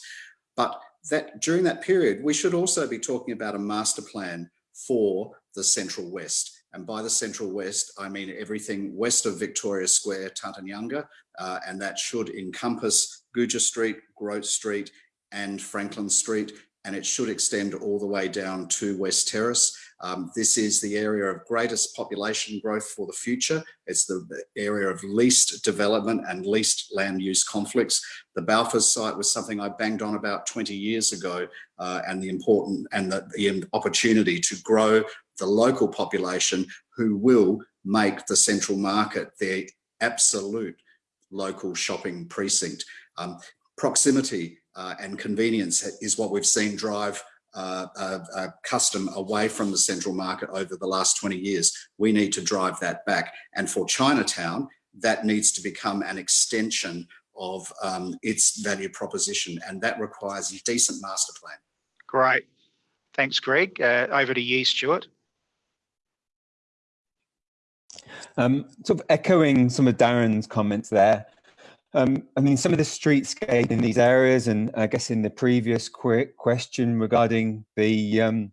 But that during that period, we should also be talking about a master plan for the Central West. And by the Central West, I mean everything west of Victoria Square, Tarntanyangga, uh, and that should encompass Gouger Street, Grote Street, and Franklin Street, and it should extend all the way down to West Terrace. Um, this is the area of greatest population growth for the future. It's the area of least development and least land use conflicts. The Balfour site was something I banged on about 20 years ago uh, and the important and the, the opportunity to grow the local population who will make the central market their absolute local shopping precinct. Um, proximity uh, and convenience is what we've seen drive uh, custom away from the central market over the last 20 years. We need to drive that back. And for Chinatown, that needs to become an extension of um, its value proposition. And that requires a decent master plan. Great. Thanks, Greg. Uh, over to you, Stuart. Um, sort of echoing some of Darren's comments there. Um, I mean, some of the streetscape in these areas, and I guess in the previous quick question regarding the um,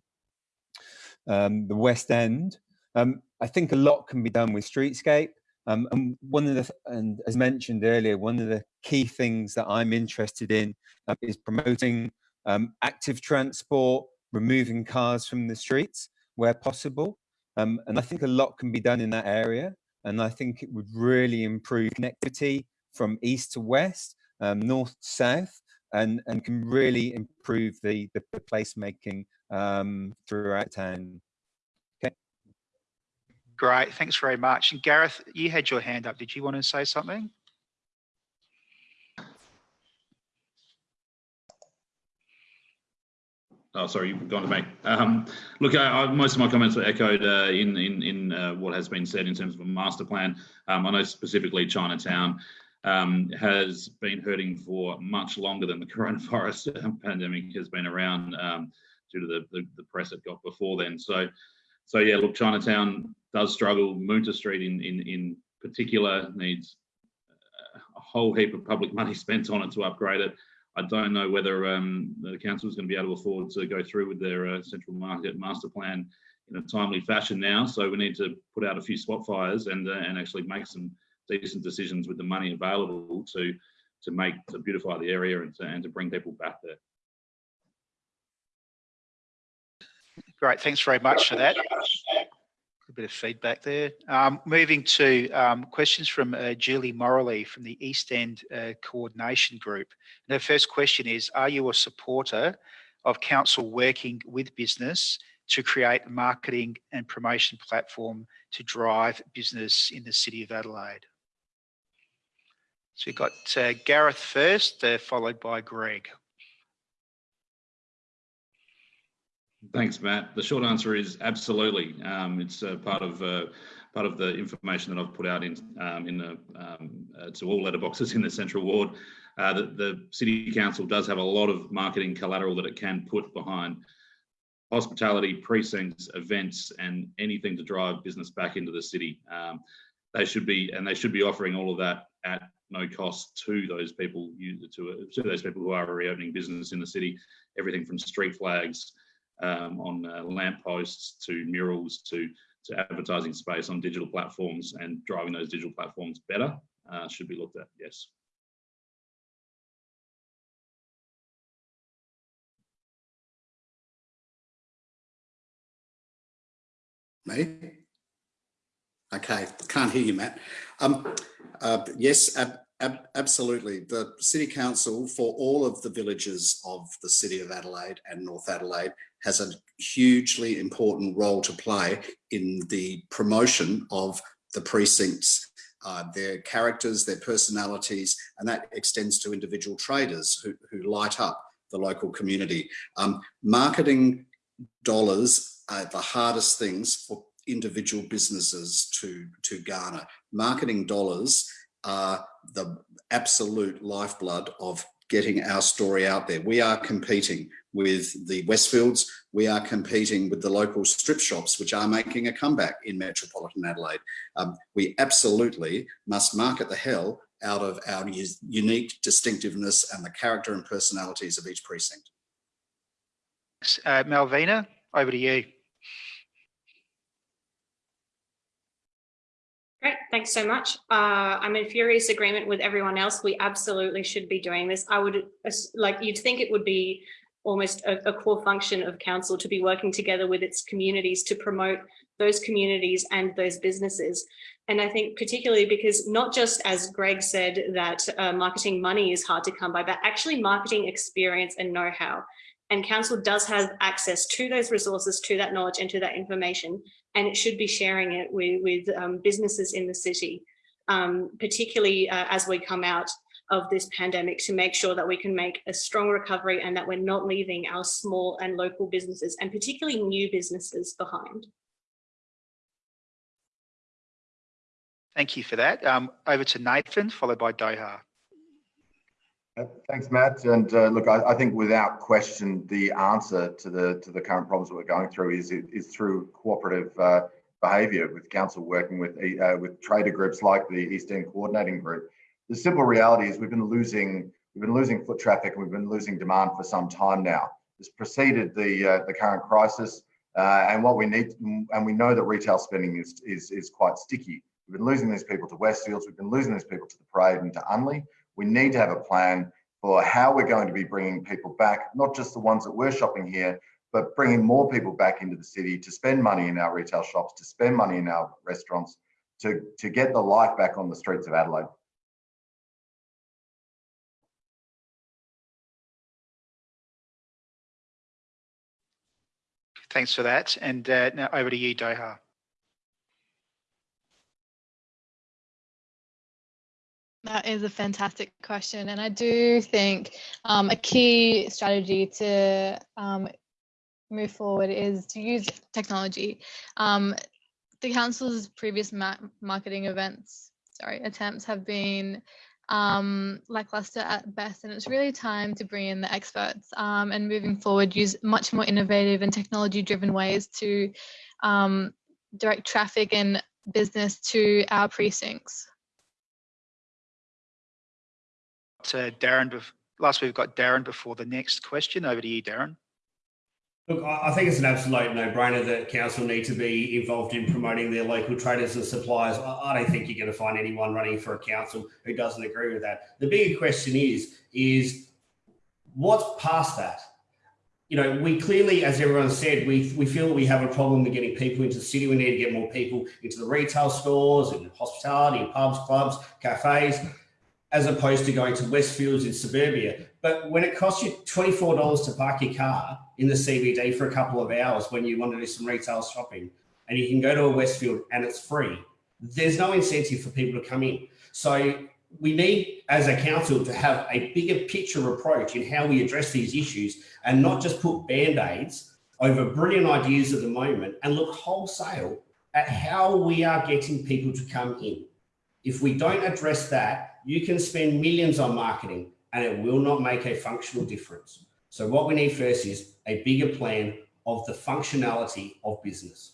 um, the West End, um, I think a lot can be done with streetscape. Um, and one of the, and as mentioned earlier, one of the key things that I'm interested in uh, is promoting um, active transport, removing cars from the streets where possible. Um, and I think a lot can be done in that area. And I think it would really improve connectivity from east to west, um, north to south, and, and can really improve the, the, placemaking um, throughout town. Okay. Great, thanks very much. And Gareth, you had your hand up. Did you want to say something? Oh, sorry, you've gone to me. Um, look, I, I, most of my comments were echoed uh, in in, in uh, what has been said in terms of a master plan. Um, I know specifically Chinatown um, has been hurting for much longer than the coronavirus [LAUGHS] pandemic has been around um, due to the, the, the, press it got before then. So, so yeah, look, Chinatown does struggle. Moonta Street in, in, in particular needs a whole heap of public money [LAUGHS] spent on it to upgrade it. I don't know whether um, the council is going to be able to afford to go through with their uh, central market master plan in a timely fashion now. So we need to put out a few spot fires and uh, and actually make some decent decisions with the money available to to make to beautify the area and to, and to bring people back there. Great, thanks very much for that. A bit of feedback there. Um, moving to um, questions from uh, Julie Morley from the East End uh, Coordination Group. And her first question is, are you a supporter of council working with business to create a marketing and promotion platform to drive business in the City of Adelaide? So we've got uh, Gareth first, uh, followed by Greg. Thanks, Matt. The short answer is absolutely. Um, it's uh, part of uh, part of the information that I've put out in um, in the um, uh, to all letterboxes in the central ward. Uh, the, the city council does have a lot of marketing collateral that it can put behind hospitality, precincts, events, and anything to drive business back into the city. Um, they should be and they should be offering all of that at no cost to those people to, to those people who are reopening business in the city. Everything from street flags um, on uh, lamp posts to murals to to advertising space on digital platforms and driving those digital platforms better uh, should be looked at. Yes. Me? Okay, can't hear you, Matt. Um, uh, yes, ab ab absolutely. The City Council for all of the villages of the City of Adelaide and North Adelaide has a hugely important role to play in the promotion of the precincts, uh, their characters, their personalities, and that extends to individual traders who, who light up the local community. Um, marketing dollars are the hardest things for individual businesses to, to garner. Marketing dollars are the absolute lifeblood of getting our story out there. We are competing with the Westfields, we are competing with the local strip shops, which are making a comeback in metropolitan Adelaide. Um, we absolutely must market the hell out of our unique distinctiveness and the character and personalities of each precinct. Uh, Malvina, over to you. Great, thanks so much. Uh, I'm in furious agreement with everyone else. We absolutely should be doing this. I would like you'd think it would be almost a, a, core function of council to be working together with its communities to promote those communities and those businesses. And I think particularly because not just as Greg said that uh, marketing money is hard to come by, but actually marketing experience and know-how. And council does have access to those resources, to that knowledge and to that information and it should be sharing it with, with um, businesses in the city, um, particularly uh, as we come out of this pandemic to make sure that we can make a strong recovery and that we're not leaving our small and local businesses and particularly new businesses behind. Thank you for that. Um, over to Nathan, followed by Doha. Uh, thanks, Matt. And uh, look, I, I, think without question, the answer to the to the current problems that we're going through is is through cooperative uh, behaviour with council working with uh, with trader groups like the East End Coordinating Group. The simple reality is we've been losing we've been losing foot traffic and we've been losing demand for some time now. This preceded the uh, the current crisis, uh, and what we need and we know that retail spending is is is quite sticky. We've been losing these people to Westfields. We've been losing these people to the Parade and to Unley we need to have a plan for how we're going to be bringing people back, not just the ones that were shopping here, but bringing more people back into the city to spend money in our retail shops, to spend money in our restaurants, to, to get the life back on the streets of Adelaide. Thanks for that. And uh, now over to you, Doha. That is a fantastic question. And I do think um, a key strategy to um, move forward is to use technology. Um, the council's previous ma marketing events, sorry, attempts have been um, lackluster at best, and it's really time to bring in the experts um, and moving forward, use much more innovative and technology-driven ways to um, direct traffic and business to our precincts. To Darren, last we've got Darren before the next question. Over to you, Darren. Look, I think it's an absolute no-brainer that council need to be involved in promoting their local traders and suppliers. I don't think you're going to find anyone running for a council who doesn't agree with that. The bigger question is, is what's past that? You know, we clearly, as everyone said, we, we feel we have a problem with getting people into the city. We need to get more people into the retail stores and hospitality pubs, clubs, cafes as opposed to going to Westfields in suburbia. But when it costs you $24 to park your car in the CBD for a couple of hours when you want to do some retail shopping and you can go to a Westfield and it's free, there's no incentive for people to come in. So we need, as a council, to have a bigger picture approach in how we address these issues and not just put band-aids over brilliant ideas at the moment and look wholesale at how we are getting people to come in. If we don't address that, you can spend millions on marketing and it will not make a functional difference. So what we need first is a bigger plan of the functionality of business.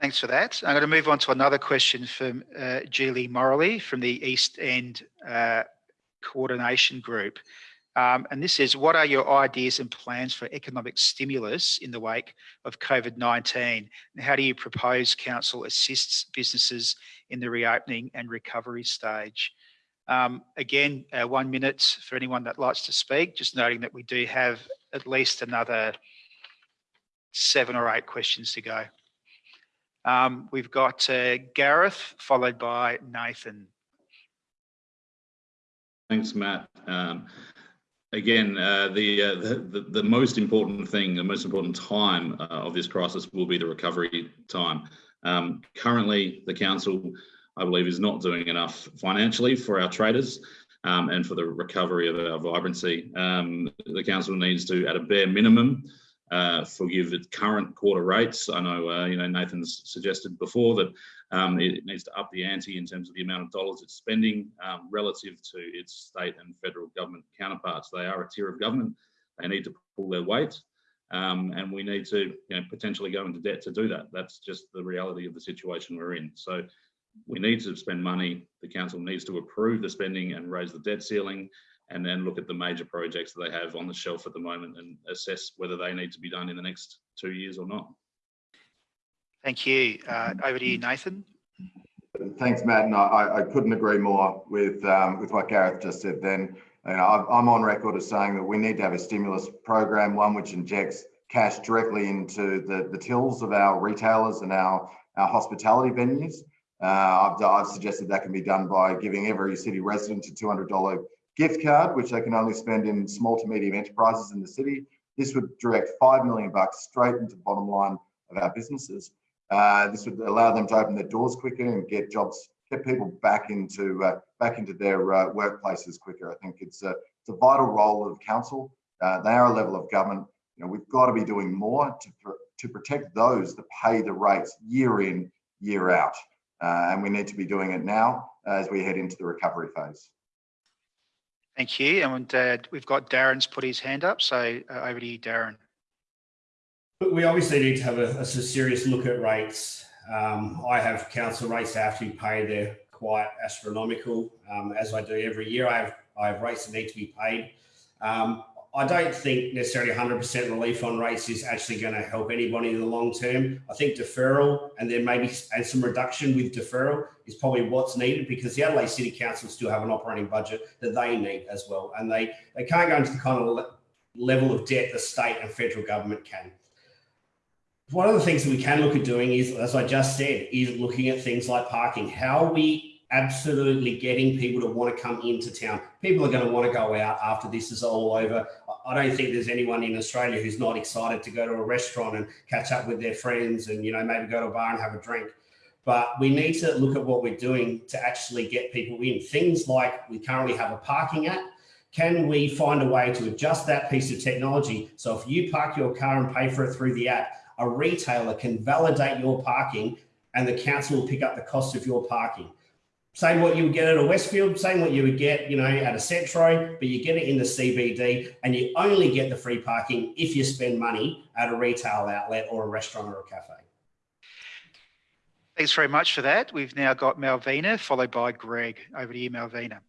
Thanks for that. I'm going to move on to another question from uh, Julie Morley from the East End uh, Coordination Group. Um, and this is, what are your ideas and plans for economic stimulus in the wake of COVID-19? And how do you propose council assists businesses in the reopening and recovery stage? Um, again, uh, one minute for anyone that likes to speak, just noting that we do have at least another seven or eight questions to go. Um, we've got uh, Gareth, followed by Nathan. Thanks, Matt. Um, again, uh, the, uh, the, the most important thing, the most important time uh, of this crisis will be the recovery time. Um, currently, the council, I believe, is not doing enough financially for our traders um, and for the recovery of our vibrancy. Um, the council needs to, at a bare minimum, uh, forgive its current quarter rates. I know, uh, you know, Nathan's suggested before that um, it needs to up the ante in terms of the amount of dollars it's spending um, relative to its state and federal government counterparts. They are a tier of government. They need to pull their weight. Um, and we need to you know, potentially go into debt to do that. That's just the reality of the situation we're in. So we need to spend money. The council needs to approve the spending and raise the debt ceiling and then look at the major projects that they have on the shelf at the moment and assess whether they need to be done in the next two years or not. Thank you. Uh, over to you, Nathan. Thanks, Matt. And I, I couldn't agree more with um, with what Gareth just said. Then, you know, I'm on record as saying that we need to have a stimulus program, one which injects cash directly into the, the tills of our retailers and our, our hospitality venues. Uh, I've, I've suggested that can be done by giving every city resident a $200 gift card, which they can only spend in small to medium enterprises in the city. This would direct 5 million bucks straight into the bottom line of our businesses. Uh, this would allow them to open their doors quicker and get jobs, get people back into uh, back into their uh, workplaces quicker. I think it's a, it's a vital role of council. Uh, they are a level of government. You know, we've got to be doing more to, to protect those that pay the rates year in, year out. Uh, and we need to be doing it now as we head into the recovery phase. Thank you. And we've got Darren's put his hand up. So over to you, Darren. We obviously need to have a, a serious look at rates. Um, I have council rates that have to be paid. They're quite astronomical, um, as I do every year. I have, I have rates that need to be paid. Um, I don't think necessarily 100% relief on rates is actually going to help anybody in the long term. I think deferral and then maybe and some reduction with deferral is probably what's needed because the Adelaide City Council still have an operating budget that they need as well. And they, they can't go into the kind of level of debt the state and federal government can. One of the things that we can look at doing is, as I just said, is looking at things like parking. How are we absolutely getting people to want to come into town. People are going to want to go out after this is all over. I don't think there's anyone in Australia who's not excited to go to a restaurant and catch up with their friends and, you know, maybe go to a bar and have a drink. But we need to look at what we're doing to actually get people in. Things like we currently have a parking app. can we find a way to adjust that piece of technology so if you park your car and pay for it through the app, a retailer can validate your parking and the council will pick up the cost of your parking. Same what you would get at a Westfield, same what you would get, you know, at a Centro, but you get it in the CBD and you only get the free parking if you spend money at a retail outlet or a restaurant or a cafe. Thanks very much for that. We've now got Malvina, followed by Greg. Over to you, Malvina.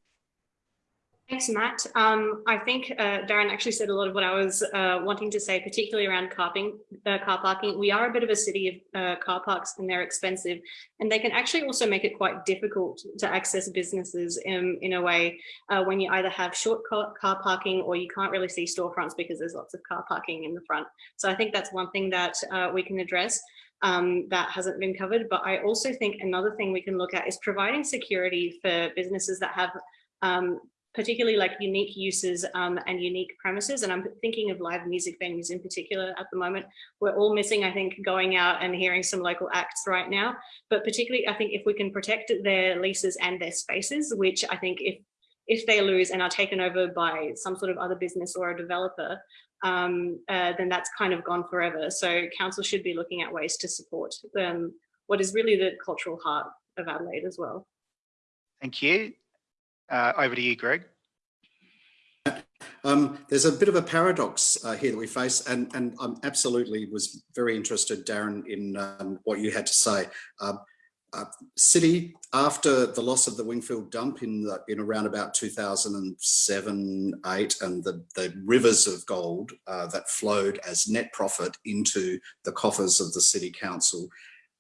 Thanks, Matt. Um, I think uh, Darren actually said a lot of what I was uh, wanting to say, particularly around carping, uh, car parking. We are a bit of a city of uh, car parks and they're expensive and they can actually also make it quite difficult to access businesses in, in a way uh, when you either have short car, car parking or you can't really see storefronts because there's lots of car parking in the front. So I think that's one thing that uh, we can address. Um, that hasn't been covered. But I also think another thing we can look at is providing security for businesses that have um, particularly like unique uses um, and unique premises. And I'm thinking of live music venues in particular at the moment. We're all missing, I think, going out and hearing some local acts right now. But particularly, I think if we can protect their leases and their spaces, which I think if if they lose and are taken over by some sort of other business or a developer, um, uh, then that's kind of gone forever. So council should be looking at ways to support them, what is really the cultural heart of Adelaide as well. Thank you. Uh, over to you, Greg. Um, there's a bit of a paradox uh, here that we face, and, and I absolutely was very interested, Darren, in um, what you had to say. Uh, uh, City, after the loss of the Wingfield dump in the, in around about 2007, 8, and the, the rivers of gold uh, that flowed as net profit into the coffers of the City Council,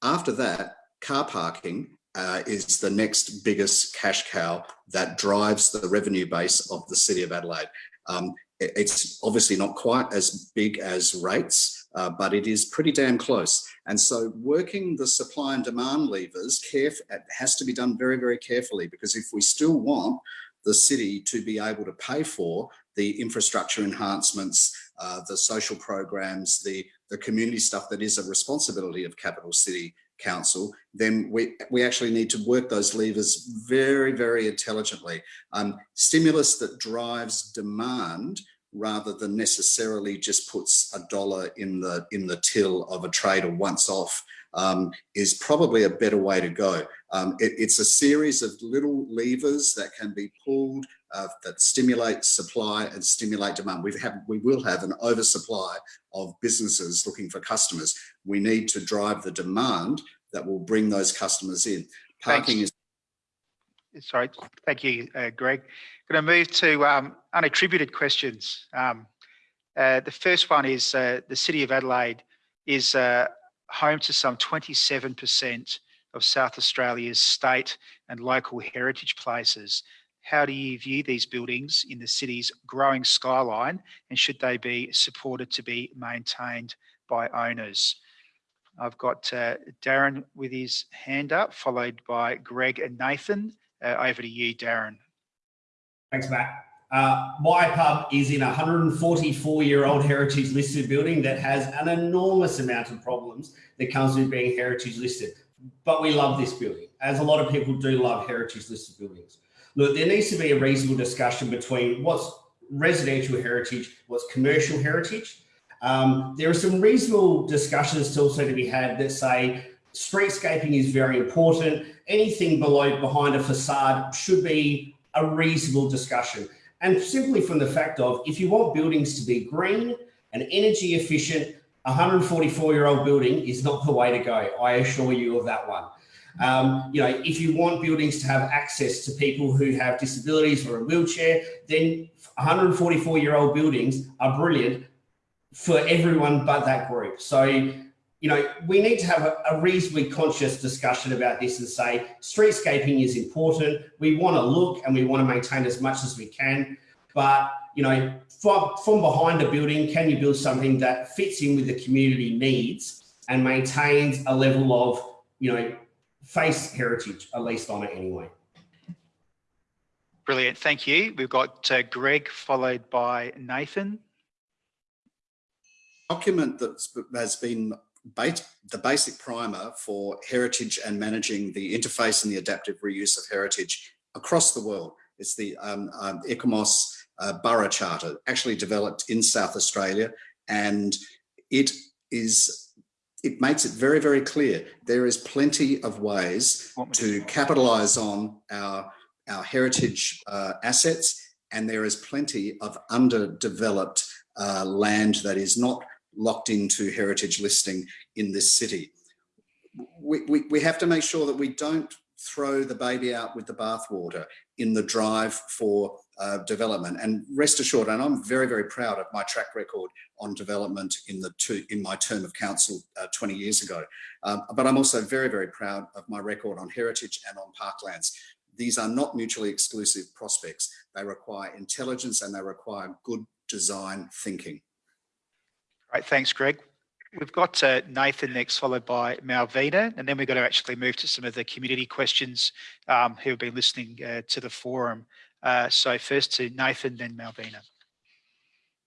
after that, car parking uh, is the next biggest cash cow that drives the revenue base of the City of Adelaide. Um, it, it's obviously not quite as big as rates, uh, but it is pretty damn close. And so working the supply and demand levers has to be done very, very carefully because if we still want the city to be able to pay for the infrastructure enhancements, uh, the social programs, the, the community stuff that is a responsibility of capital city council, then we, we actually need to work those levers very, very intelligently. Um, stimulus that drives demand rather than necessarily just puts a dollar in the in the till of a trader once off um, is probably a better way to go. Um, it, it's a series of little levers that can be pulled uh, that stimulate supply and stimulate demand. We have we will have an oversupply of businesses looking for customers. We need to drive the demand that will bring those customers in. Parking Thanks. is sorry, thank you, uh, Greg. Going to move to um, unattributed questions. Um, uh, the first one is uh, the City of Adelaide is uh, home to some 27% of South Australia's state and local heritage places. How do you view these buildings in the city's growing skyline and should they be supported to be maintained by owners? I've got uh, Darren with his hand up, followed by Greg and Nathan. Uh, over to you, Darren. Thanks, Matt. Uh, my pub is in a 144 year old heritage listed building that has an enormous amount of problems that comes with being heritage listed. But we love this building, as a lot of people do love heritage listed buildings. Look, there needs to be a reasonable discussion between what's residential heritage, what's commercial heritage. Um, there are some reasonable discussions still also to be had that say streetscaping is very important. Anything below behind a facade should be a reasonable discussion. And simply from the fact of if you want buildings to be green and energy efficient, a 144 year old building is not the way to go. I assure you of that one. Um, you know, if you want buildings to have access to people who have disabilities or a wheelchair, then 144 year old buildings are brilliant for everyone but that group. So you know, we need to have a, reasonably conscious discussion about this and say streetscaping is important. We want to look and we want to maintain as much as we can. But, you know, from, from behind a building, can you build something that fits in with the community needs and maintains a level of, you know, face heritage, at least on it anyway. Brilliant. Thank you. We've got uh, Greg followed by Nathan. Document that has been the basic primer for heritage and managing the interface and the adaptive reuse of heritage across the world. It's the um, um, ICOMOS uh, Burra Charter, actually developed in South Australia, and it is it makes it very, very clear there is plenty of ways to capitalise on our, our heritage uh, assets and there is plenty of underdeveloped uh, land that is not locked into heritage listing in this city. We, we, we have to make sure that we don't throw the baby out with the bathwater in the drive for uh, development. And rest assured, and I'm very, very proud of my track record on development in the two, in my term of council uh, 20 years ago. Um, but I'm also very, very proud of my record on heritage and on parklands. These are not mutually exclusive prospects. They require intelligence and they require good design thinking. Right, thanks, Greg. We've got uh, Nathan next, followed by Malvina, and then we're going to actually move to some of the community questions um, who have been listening uh, to the forum. Uh, so first to Nathan, then Malvina.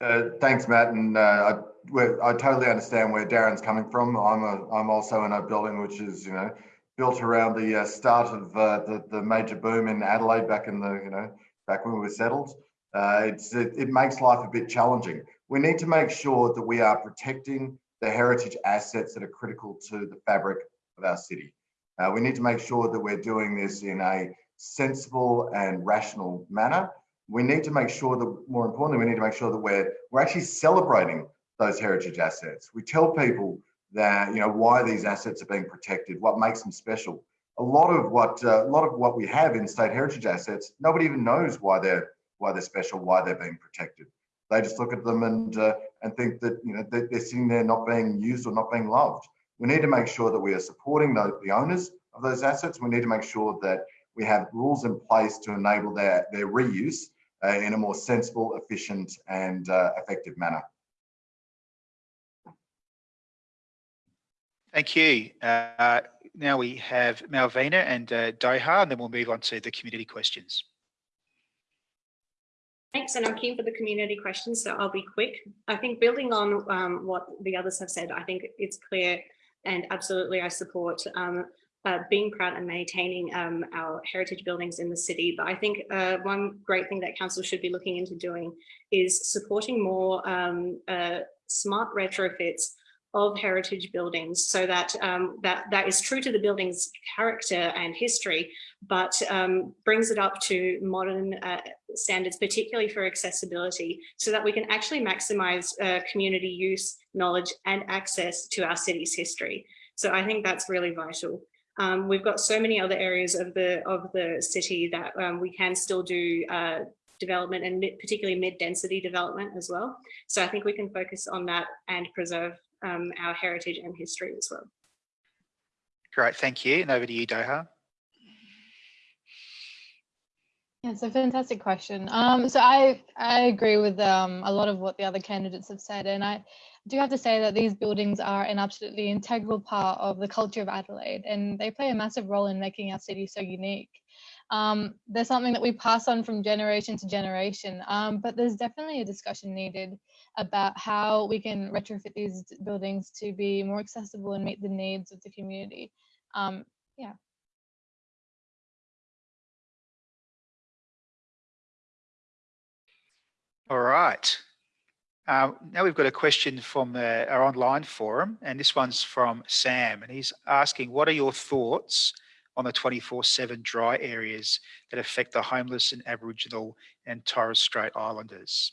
Uh, thanks, Matt, and uh, I, I totally understand where Darren's coming from. I'm a, I'm also in a building which is, you know, built around the uh, start of uh, the the major boom in Adelaide back in the, you know, back when we were settled. Uh, it's it, it makes life a bit challenging. We need to make sure that we are protecting the heritage assets that are critical to the fabric of our city. Uh, we need to make sure that we're doing this in a sensible and rational manner. We need to make sure that, more importantly, we need to make sure that we're we're actually celebrating those heritage assets. We tell people that you know why these assets are being protected, what makes them special. A lot of what uh, a lot of what we have in state heritage assets, nobody even knows why they're why they're special, why they're being protected. They just look at them and uh, and think that you know they're, they're sitting there not being used or not being loved. We need to make sure that we are supporting the, the owners of those assets. We need to make sure that we have rules in place to enable their, their reuse uh, in a more sensible, efficient and uh, effective manner. Thank you. Uh, now we have Malvina and uh, Doha, and then we'll move on to the community questions. Thanks, and I'm keen for the community questions, so I'll be quick. I think building on um, what the others have said, I think it's clear and absolutely I support um, uh, being proud and maintaining um, our heritage buildings in the city. But I think uh, one great thing that council should be looking into doing is supporting more um, uh, smart retrofits of heritage buildings so that um, that that is true to the building's character and history, but um, brings it up to modern uh, standards, particularly for accessibility, so that we can actually maximize uh, community use, knowledge and access to our city's history. So I think that's really vital. Um, we've got so many other areas of the of the city that um, we can still do uh, development and mid, particularly mid-density development as well. So I think we can focus on that and preserve um, our heritage and history as well. Great, thank you. And over to you, Doha. Yeah, it's a fantastic question. Um, so I I agree with um, a lot of what the other candidates have said, and I do have to say that these buildings are an absolutely integral part of the culture of Adelaide and they play a massive role in making our city so unique. Um, there's something that we pass on from generation to generation, um, but there's definitely a discussion needed about how we can retrofit these buildings to be more accessible and meet the needs of the community. Um, yeah. All right. Uh, now we've got a question from uh, our online forum, and this one's from Sam, and he's asking, what are your thoughts on the 24-7 dry areas that affect the homeless and Aboriginal and Torres Strait Islanders?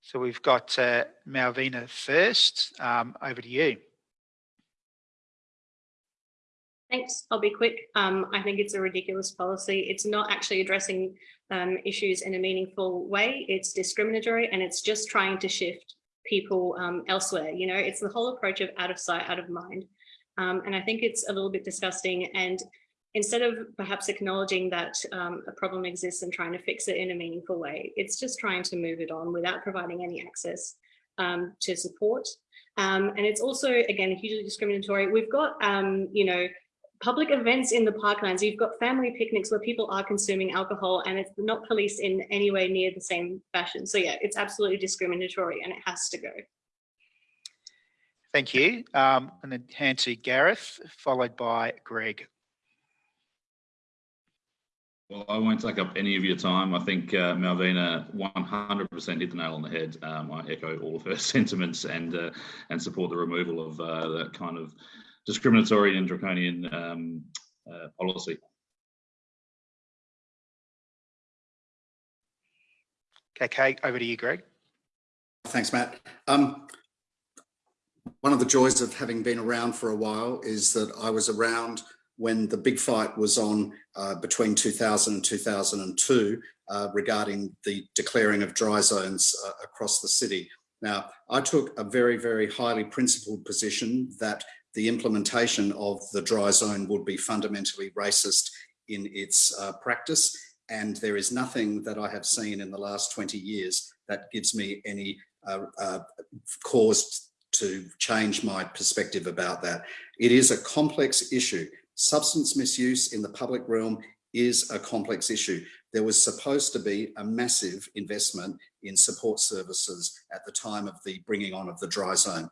So we've got uh, Malvina first, um, over to you. Thanks. I'll be quick. Um, I think it's a ridiculous policy. It's not actually addressing um, issues in a meaningful way. It's discriminatory and it's just trying to shift people um, elsewhere. You know, it's the whole approach of out of sight, out of mind. Um, and I think it's a little bit disgusting. And instead of perhaps acknowledging that um, a problem exists and trying to fix it in a meaningful way, it's just trying to move it on without providing any access um, to support. Um, and it's also, again, hugely discriminatory. We've got, you know, public events in the parklands, you've got family picnics where people are consuming alcohol and it's not policed in any way near the same fashion. So yeah, it's absolutely discriminatory and it has to go. Thank you. Um, and then hand to Gareth, followed by Greg. Well, I won't take up any of your time. I think uh, Malvina 100% hit the nail on the head. Um, I echo all of her [LAUGHS] sentiments and uh, and support the removal of uh, that kind of discriminatory and draconian um, uh, policy. Okay, over to you, Greg. Thanks, Matt. Um, one of the joys of having been around for a while is that I was around when the big fight was on uh, between 2000 and 2002 uh, regarding the declaring of dry zones uh, across the city. Now, I took a very, very highly principled position that the implementation of the dry zone would be fundamentally racist in its uh, practice. And there is nothing that I have seen in the last 20 years that gives me any uh, uh, cause to change my perspective about that. It is a complex issue. Substance misuse in the public realm is a complex issue. There was supposed to be a massive investment in support services at the time of the bringing on of the dry zone.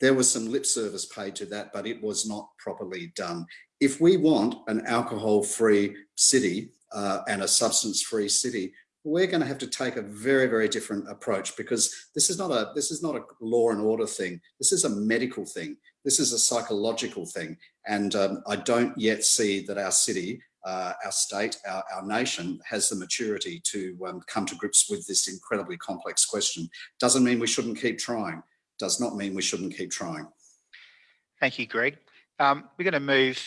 There was some lip service paid to that, but it was not properly done. If we want an alcohol-free city uh, and a substance-free city, we're going to have to take a very, very different approach because this is not a this is not a law and order thing. This is a medical thing. This is a psychological thing. And um, I don't yet see that our city, uh, our state, our, our, nation has the maturity to um, come to grips with this incredibly complex question. Doesn't mean we shouldn't keep trying. Does not mean we shouldn't keep trying. Thank you, Greg. Um, we're going to move.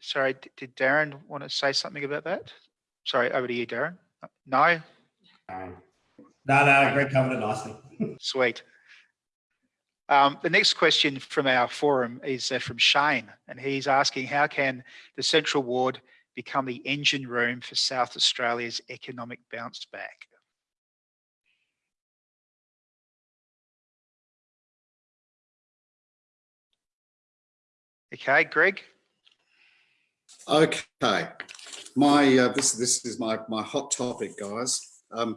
Sorry, did Darren want to say something about that? Sorry, over to you, Darren. No? No, no, Greg covered it nicely. [LAUGHS] Sweet. Um, the next question from our forum is uh, from Shane, and he's asking how can the Central Ward become the engine room for South Australia's economic bounce back? Okay, Greg. Okay, my uh, this this is my my hot topic, guys. Um,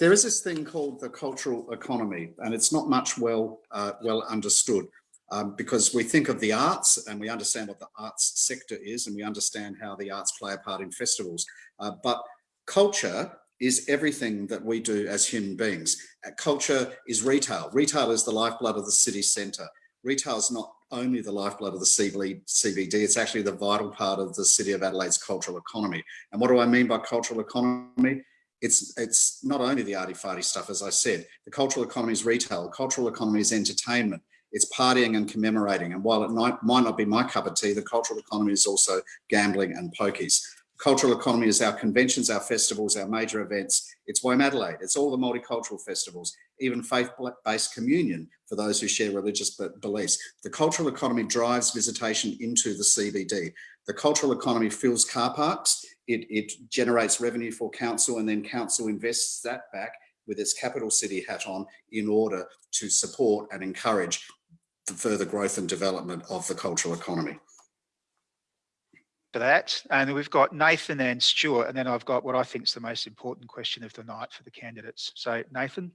there is this thing called the cultural economy, and it's not much well uh, well understood um, because we think of the arts and we understand what the arts sector is, and we understand how the arts play a part in festivals. Uh, but culture is everything that we do as human beings. Uh, culture is retail. Retail is the lifeblood of the city centre. Retail is not only the lifeblood of the CBD, it's actually the vital part of the City of Adelaide's cultural economy. And what do I mean by cultural economy? It's, it's not only the arty-farty stuff, as I said, the cultural economy is retail, cultural economy is entertainment, it's partying and commemorating. And while it might, might not be my cup of tea, the cultural economy is also gambling and pokies cultural economy is our conventions, our festivals, our major events. It's Womadelaide. It's all the multicultural festivals, even faith-based communion for those who share religious beliefs. The cultural economy drives visitation into the CBD. The cultural economy fills car parks. It, it generates revenue for council and then council invests that back with its capital city hat on in order to support and encourage the further growth and development of the cultural economy that. And we've got Nathan and Stuart, and then I've got what I think is the most important question of the night for the candidates. So Nathan.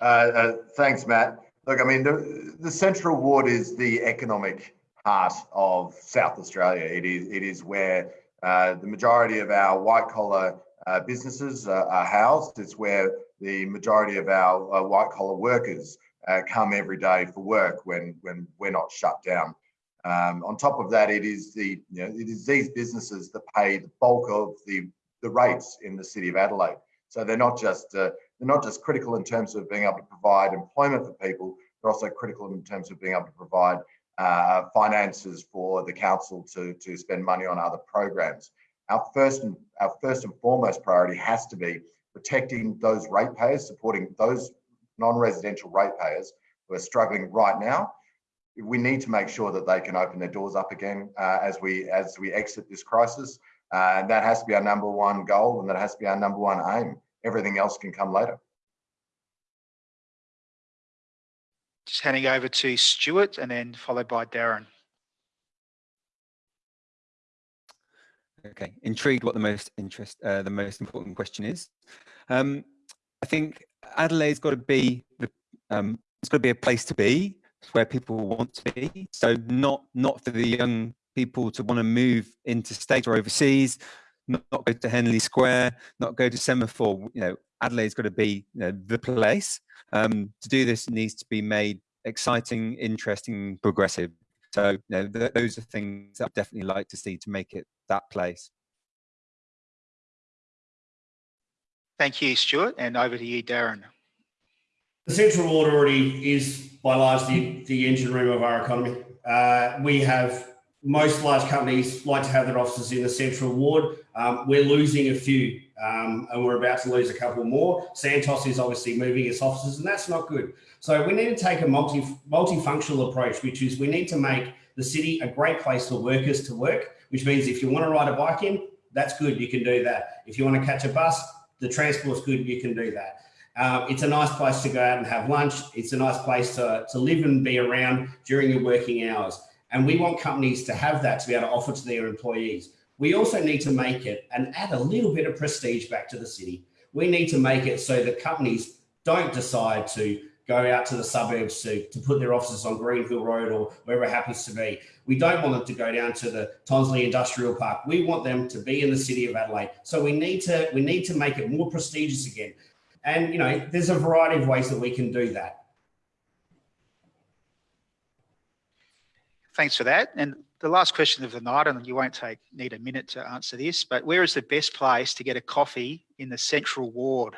Uh, uh, thanks, Matt. Look, I mean, the, the Central Ward is the economic heart of South Australia. It is, it is where uh, the majority of our white collar uh, businesses are housed. It's where the majority of our uh, white collar workers uh, come every day for work when, when we're not shut down. Um, on top of that, it is the you know, it is these businesses that pay the bulk of the the rates in the city of Adelaide. So they're not just uh, they're not just critical in terms of being able to provide employment for people. They're also critical in terms of being able to provide uh, finances for the council to to spend money on other programs. Our first and our first and foremost priority has to be protecting those ratepayers, supporting those non-residential ratepayers who are struggling right now we need to make sure that they can open their doors up again uh, as we as we exit this crisis. Uh, and that has to be our number one goal, and that has to be our number one aim. Everything else can come later. Just handing over to Stuart, and then followed by Darren. Okay, intrigued what the most interest, uh, the most important question is. Um, I think Adelaide's got to be the, um, it's got to be a place to be where people want to be. So not not for the young people to want to move into or overseas, not, not go to Henley Square, not go to Semaphore. You know, Adelaide's got to be you know, the place. Um, to do this needs to be made exciting, interesting, progressive. So you know, th those are things I'd definitely like to see to make it that place. Thank you, Stuart, and over to you, Darren. The Central Ward already is by large the, the engine room of our economy. Uh, we have most large companies like to have their offices in the Central Ward. Um, we're losing a few um, and we're about to lose a couple more. Santos is obviously moving its offices and that's not good. So we need to take a multi, multifunctional approach, which is we need to make the city a great place for workers to work, which means if you want to ride a bike in, that's good, you can do that. If you want to catch a bus, the transport's good, you can do that. Uh, it's a nice place to go out and have lunch. It's a nice place to, to live and be around during your working hours. And we want companies to have that to be able to offer to their employees. We also need to make it and add a little bit of prestige back to the city. We need to make it so that companies don't decide to go out to the suburbs to, to put their offices on Greenhill Road or wherever it happens to be. We don't want them to go down to the Tonsley Industrial Park. We want them to be in the city of Adelaide. So we need to we need to make it more prestigious again. And you know, there's a variety of ways that we can do that. Thanks for that. And the last question of the night, and you won't take need a minute to answer this, but where is the best place to get a coffee in the central ward?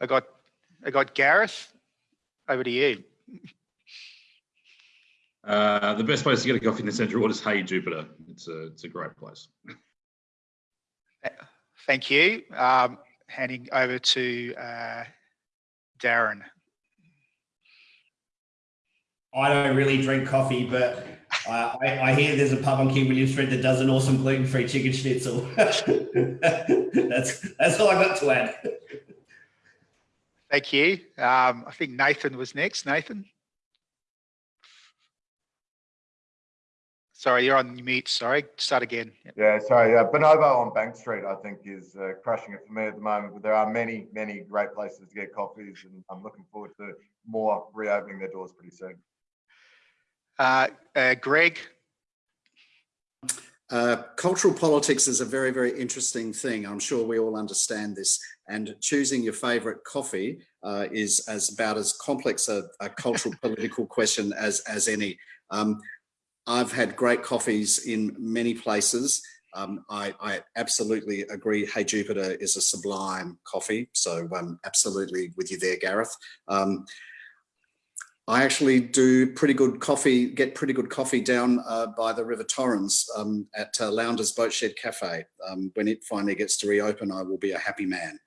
I got I got Gareth. Over to you. Uh, the best place to get a coffee in the central ward is Hey Jupiter. It's a it's a great place. Thank you. Um, handing over to uh, Darren. I don't really drink coffee, but uh, I, I, hear there's a pub on King William Street that does an awesome gluten-free chicken schnitzel. [LAUGHS] that's that's all I've got to add. Thank you. Um, I think Nathan was next. Nathan. Sorry, you're on mute. Sorry, start again. Yeah, sorry. Uh, Bonobo on Bank Street, I think, is uh, crushing it for me at the moment. But there are many, many great places to get coffees, and I'm looking forward to more reopening their doors pretty soon. Uh, uh Greg. Uh, cultural politics is a very, very interesting thing. I'm sure we all understand this. And choosing your favourite coffee uh, is as about as complex a, a cultural [LAUGHS] political question as as any. Um, I've had great coffees in many places. Um, I, I, absolutely agree. Hey Jupiter is a sublime coffee. So I'm absolutely with you there, Gareth. Um, I actually do pretty good coffee, get pretty good coffee down uh, by the River Torrens um, at uh, Lounders Boatshed Cafe. Um, when it finally gets to reopen, I will be a happy man.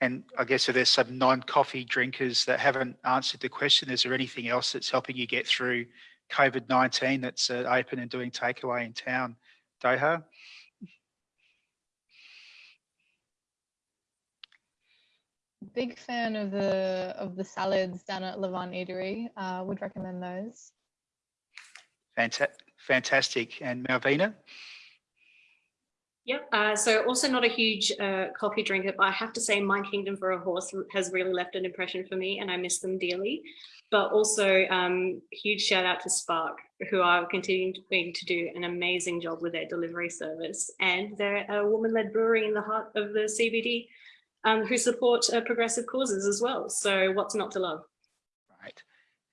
And I guess if there's some non-coffee drinkers that haven't answered the question, is there anything else that's helping you get through COVID-19 that's uh, open and doing takeaway in town? Doha? big fan of the of the salads down at Levant Eatery. Uh, would recommend those. Fantastic. Fantastic. And Malvina? Yep. Uh, so also not a huge uh, coffee drinker, but I have to say My Kingdom for a Horse has really left an impression for me and I miss them dearly. But also um, huge shout out to Sparkke, who are continuing to do an amazing job with their delivery service. And they're a woman-led brewery in the heart of the CBD um, who support uh, progressive causes as well. So what's not to love? Right.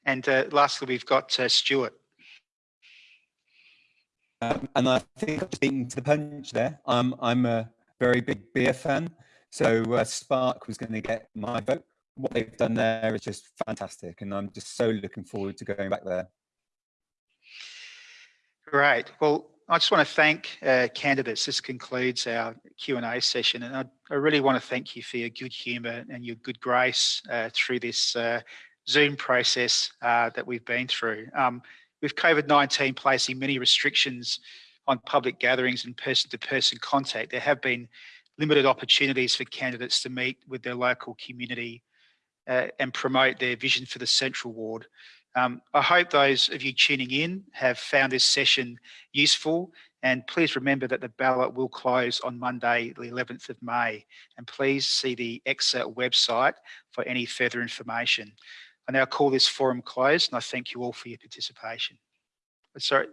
And uh, lastly, we've got uh, Stuart. Um, and I think I've beaten to the punch there. Um, I'm a very big beer fan. So uh, Sparkke was going to get my vote. What they've done there is just fantastic. And I'm just so looking forward to going back there. Great. Well, I just want to thank uh, candidates. This concludes our Q&A session. And I, I, really want to thank you for your good humour and your good grace uh, through this uh, Zoom process uh, that we've been through. Um, with COVID-19 placing many restrictions on public gatherings and person-to-person -person contact, there have been limited opportunities for candidates to meet with their local community uh, and promote their vision for the Central Ward. Um, I hope those of you tuning in have found this session useful And please remember that the ballot will close on Monday, the 11th of May. And please see the ECSA website for any further information. I now call this forum closed and I thank you all for your participation. Sorry,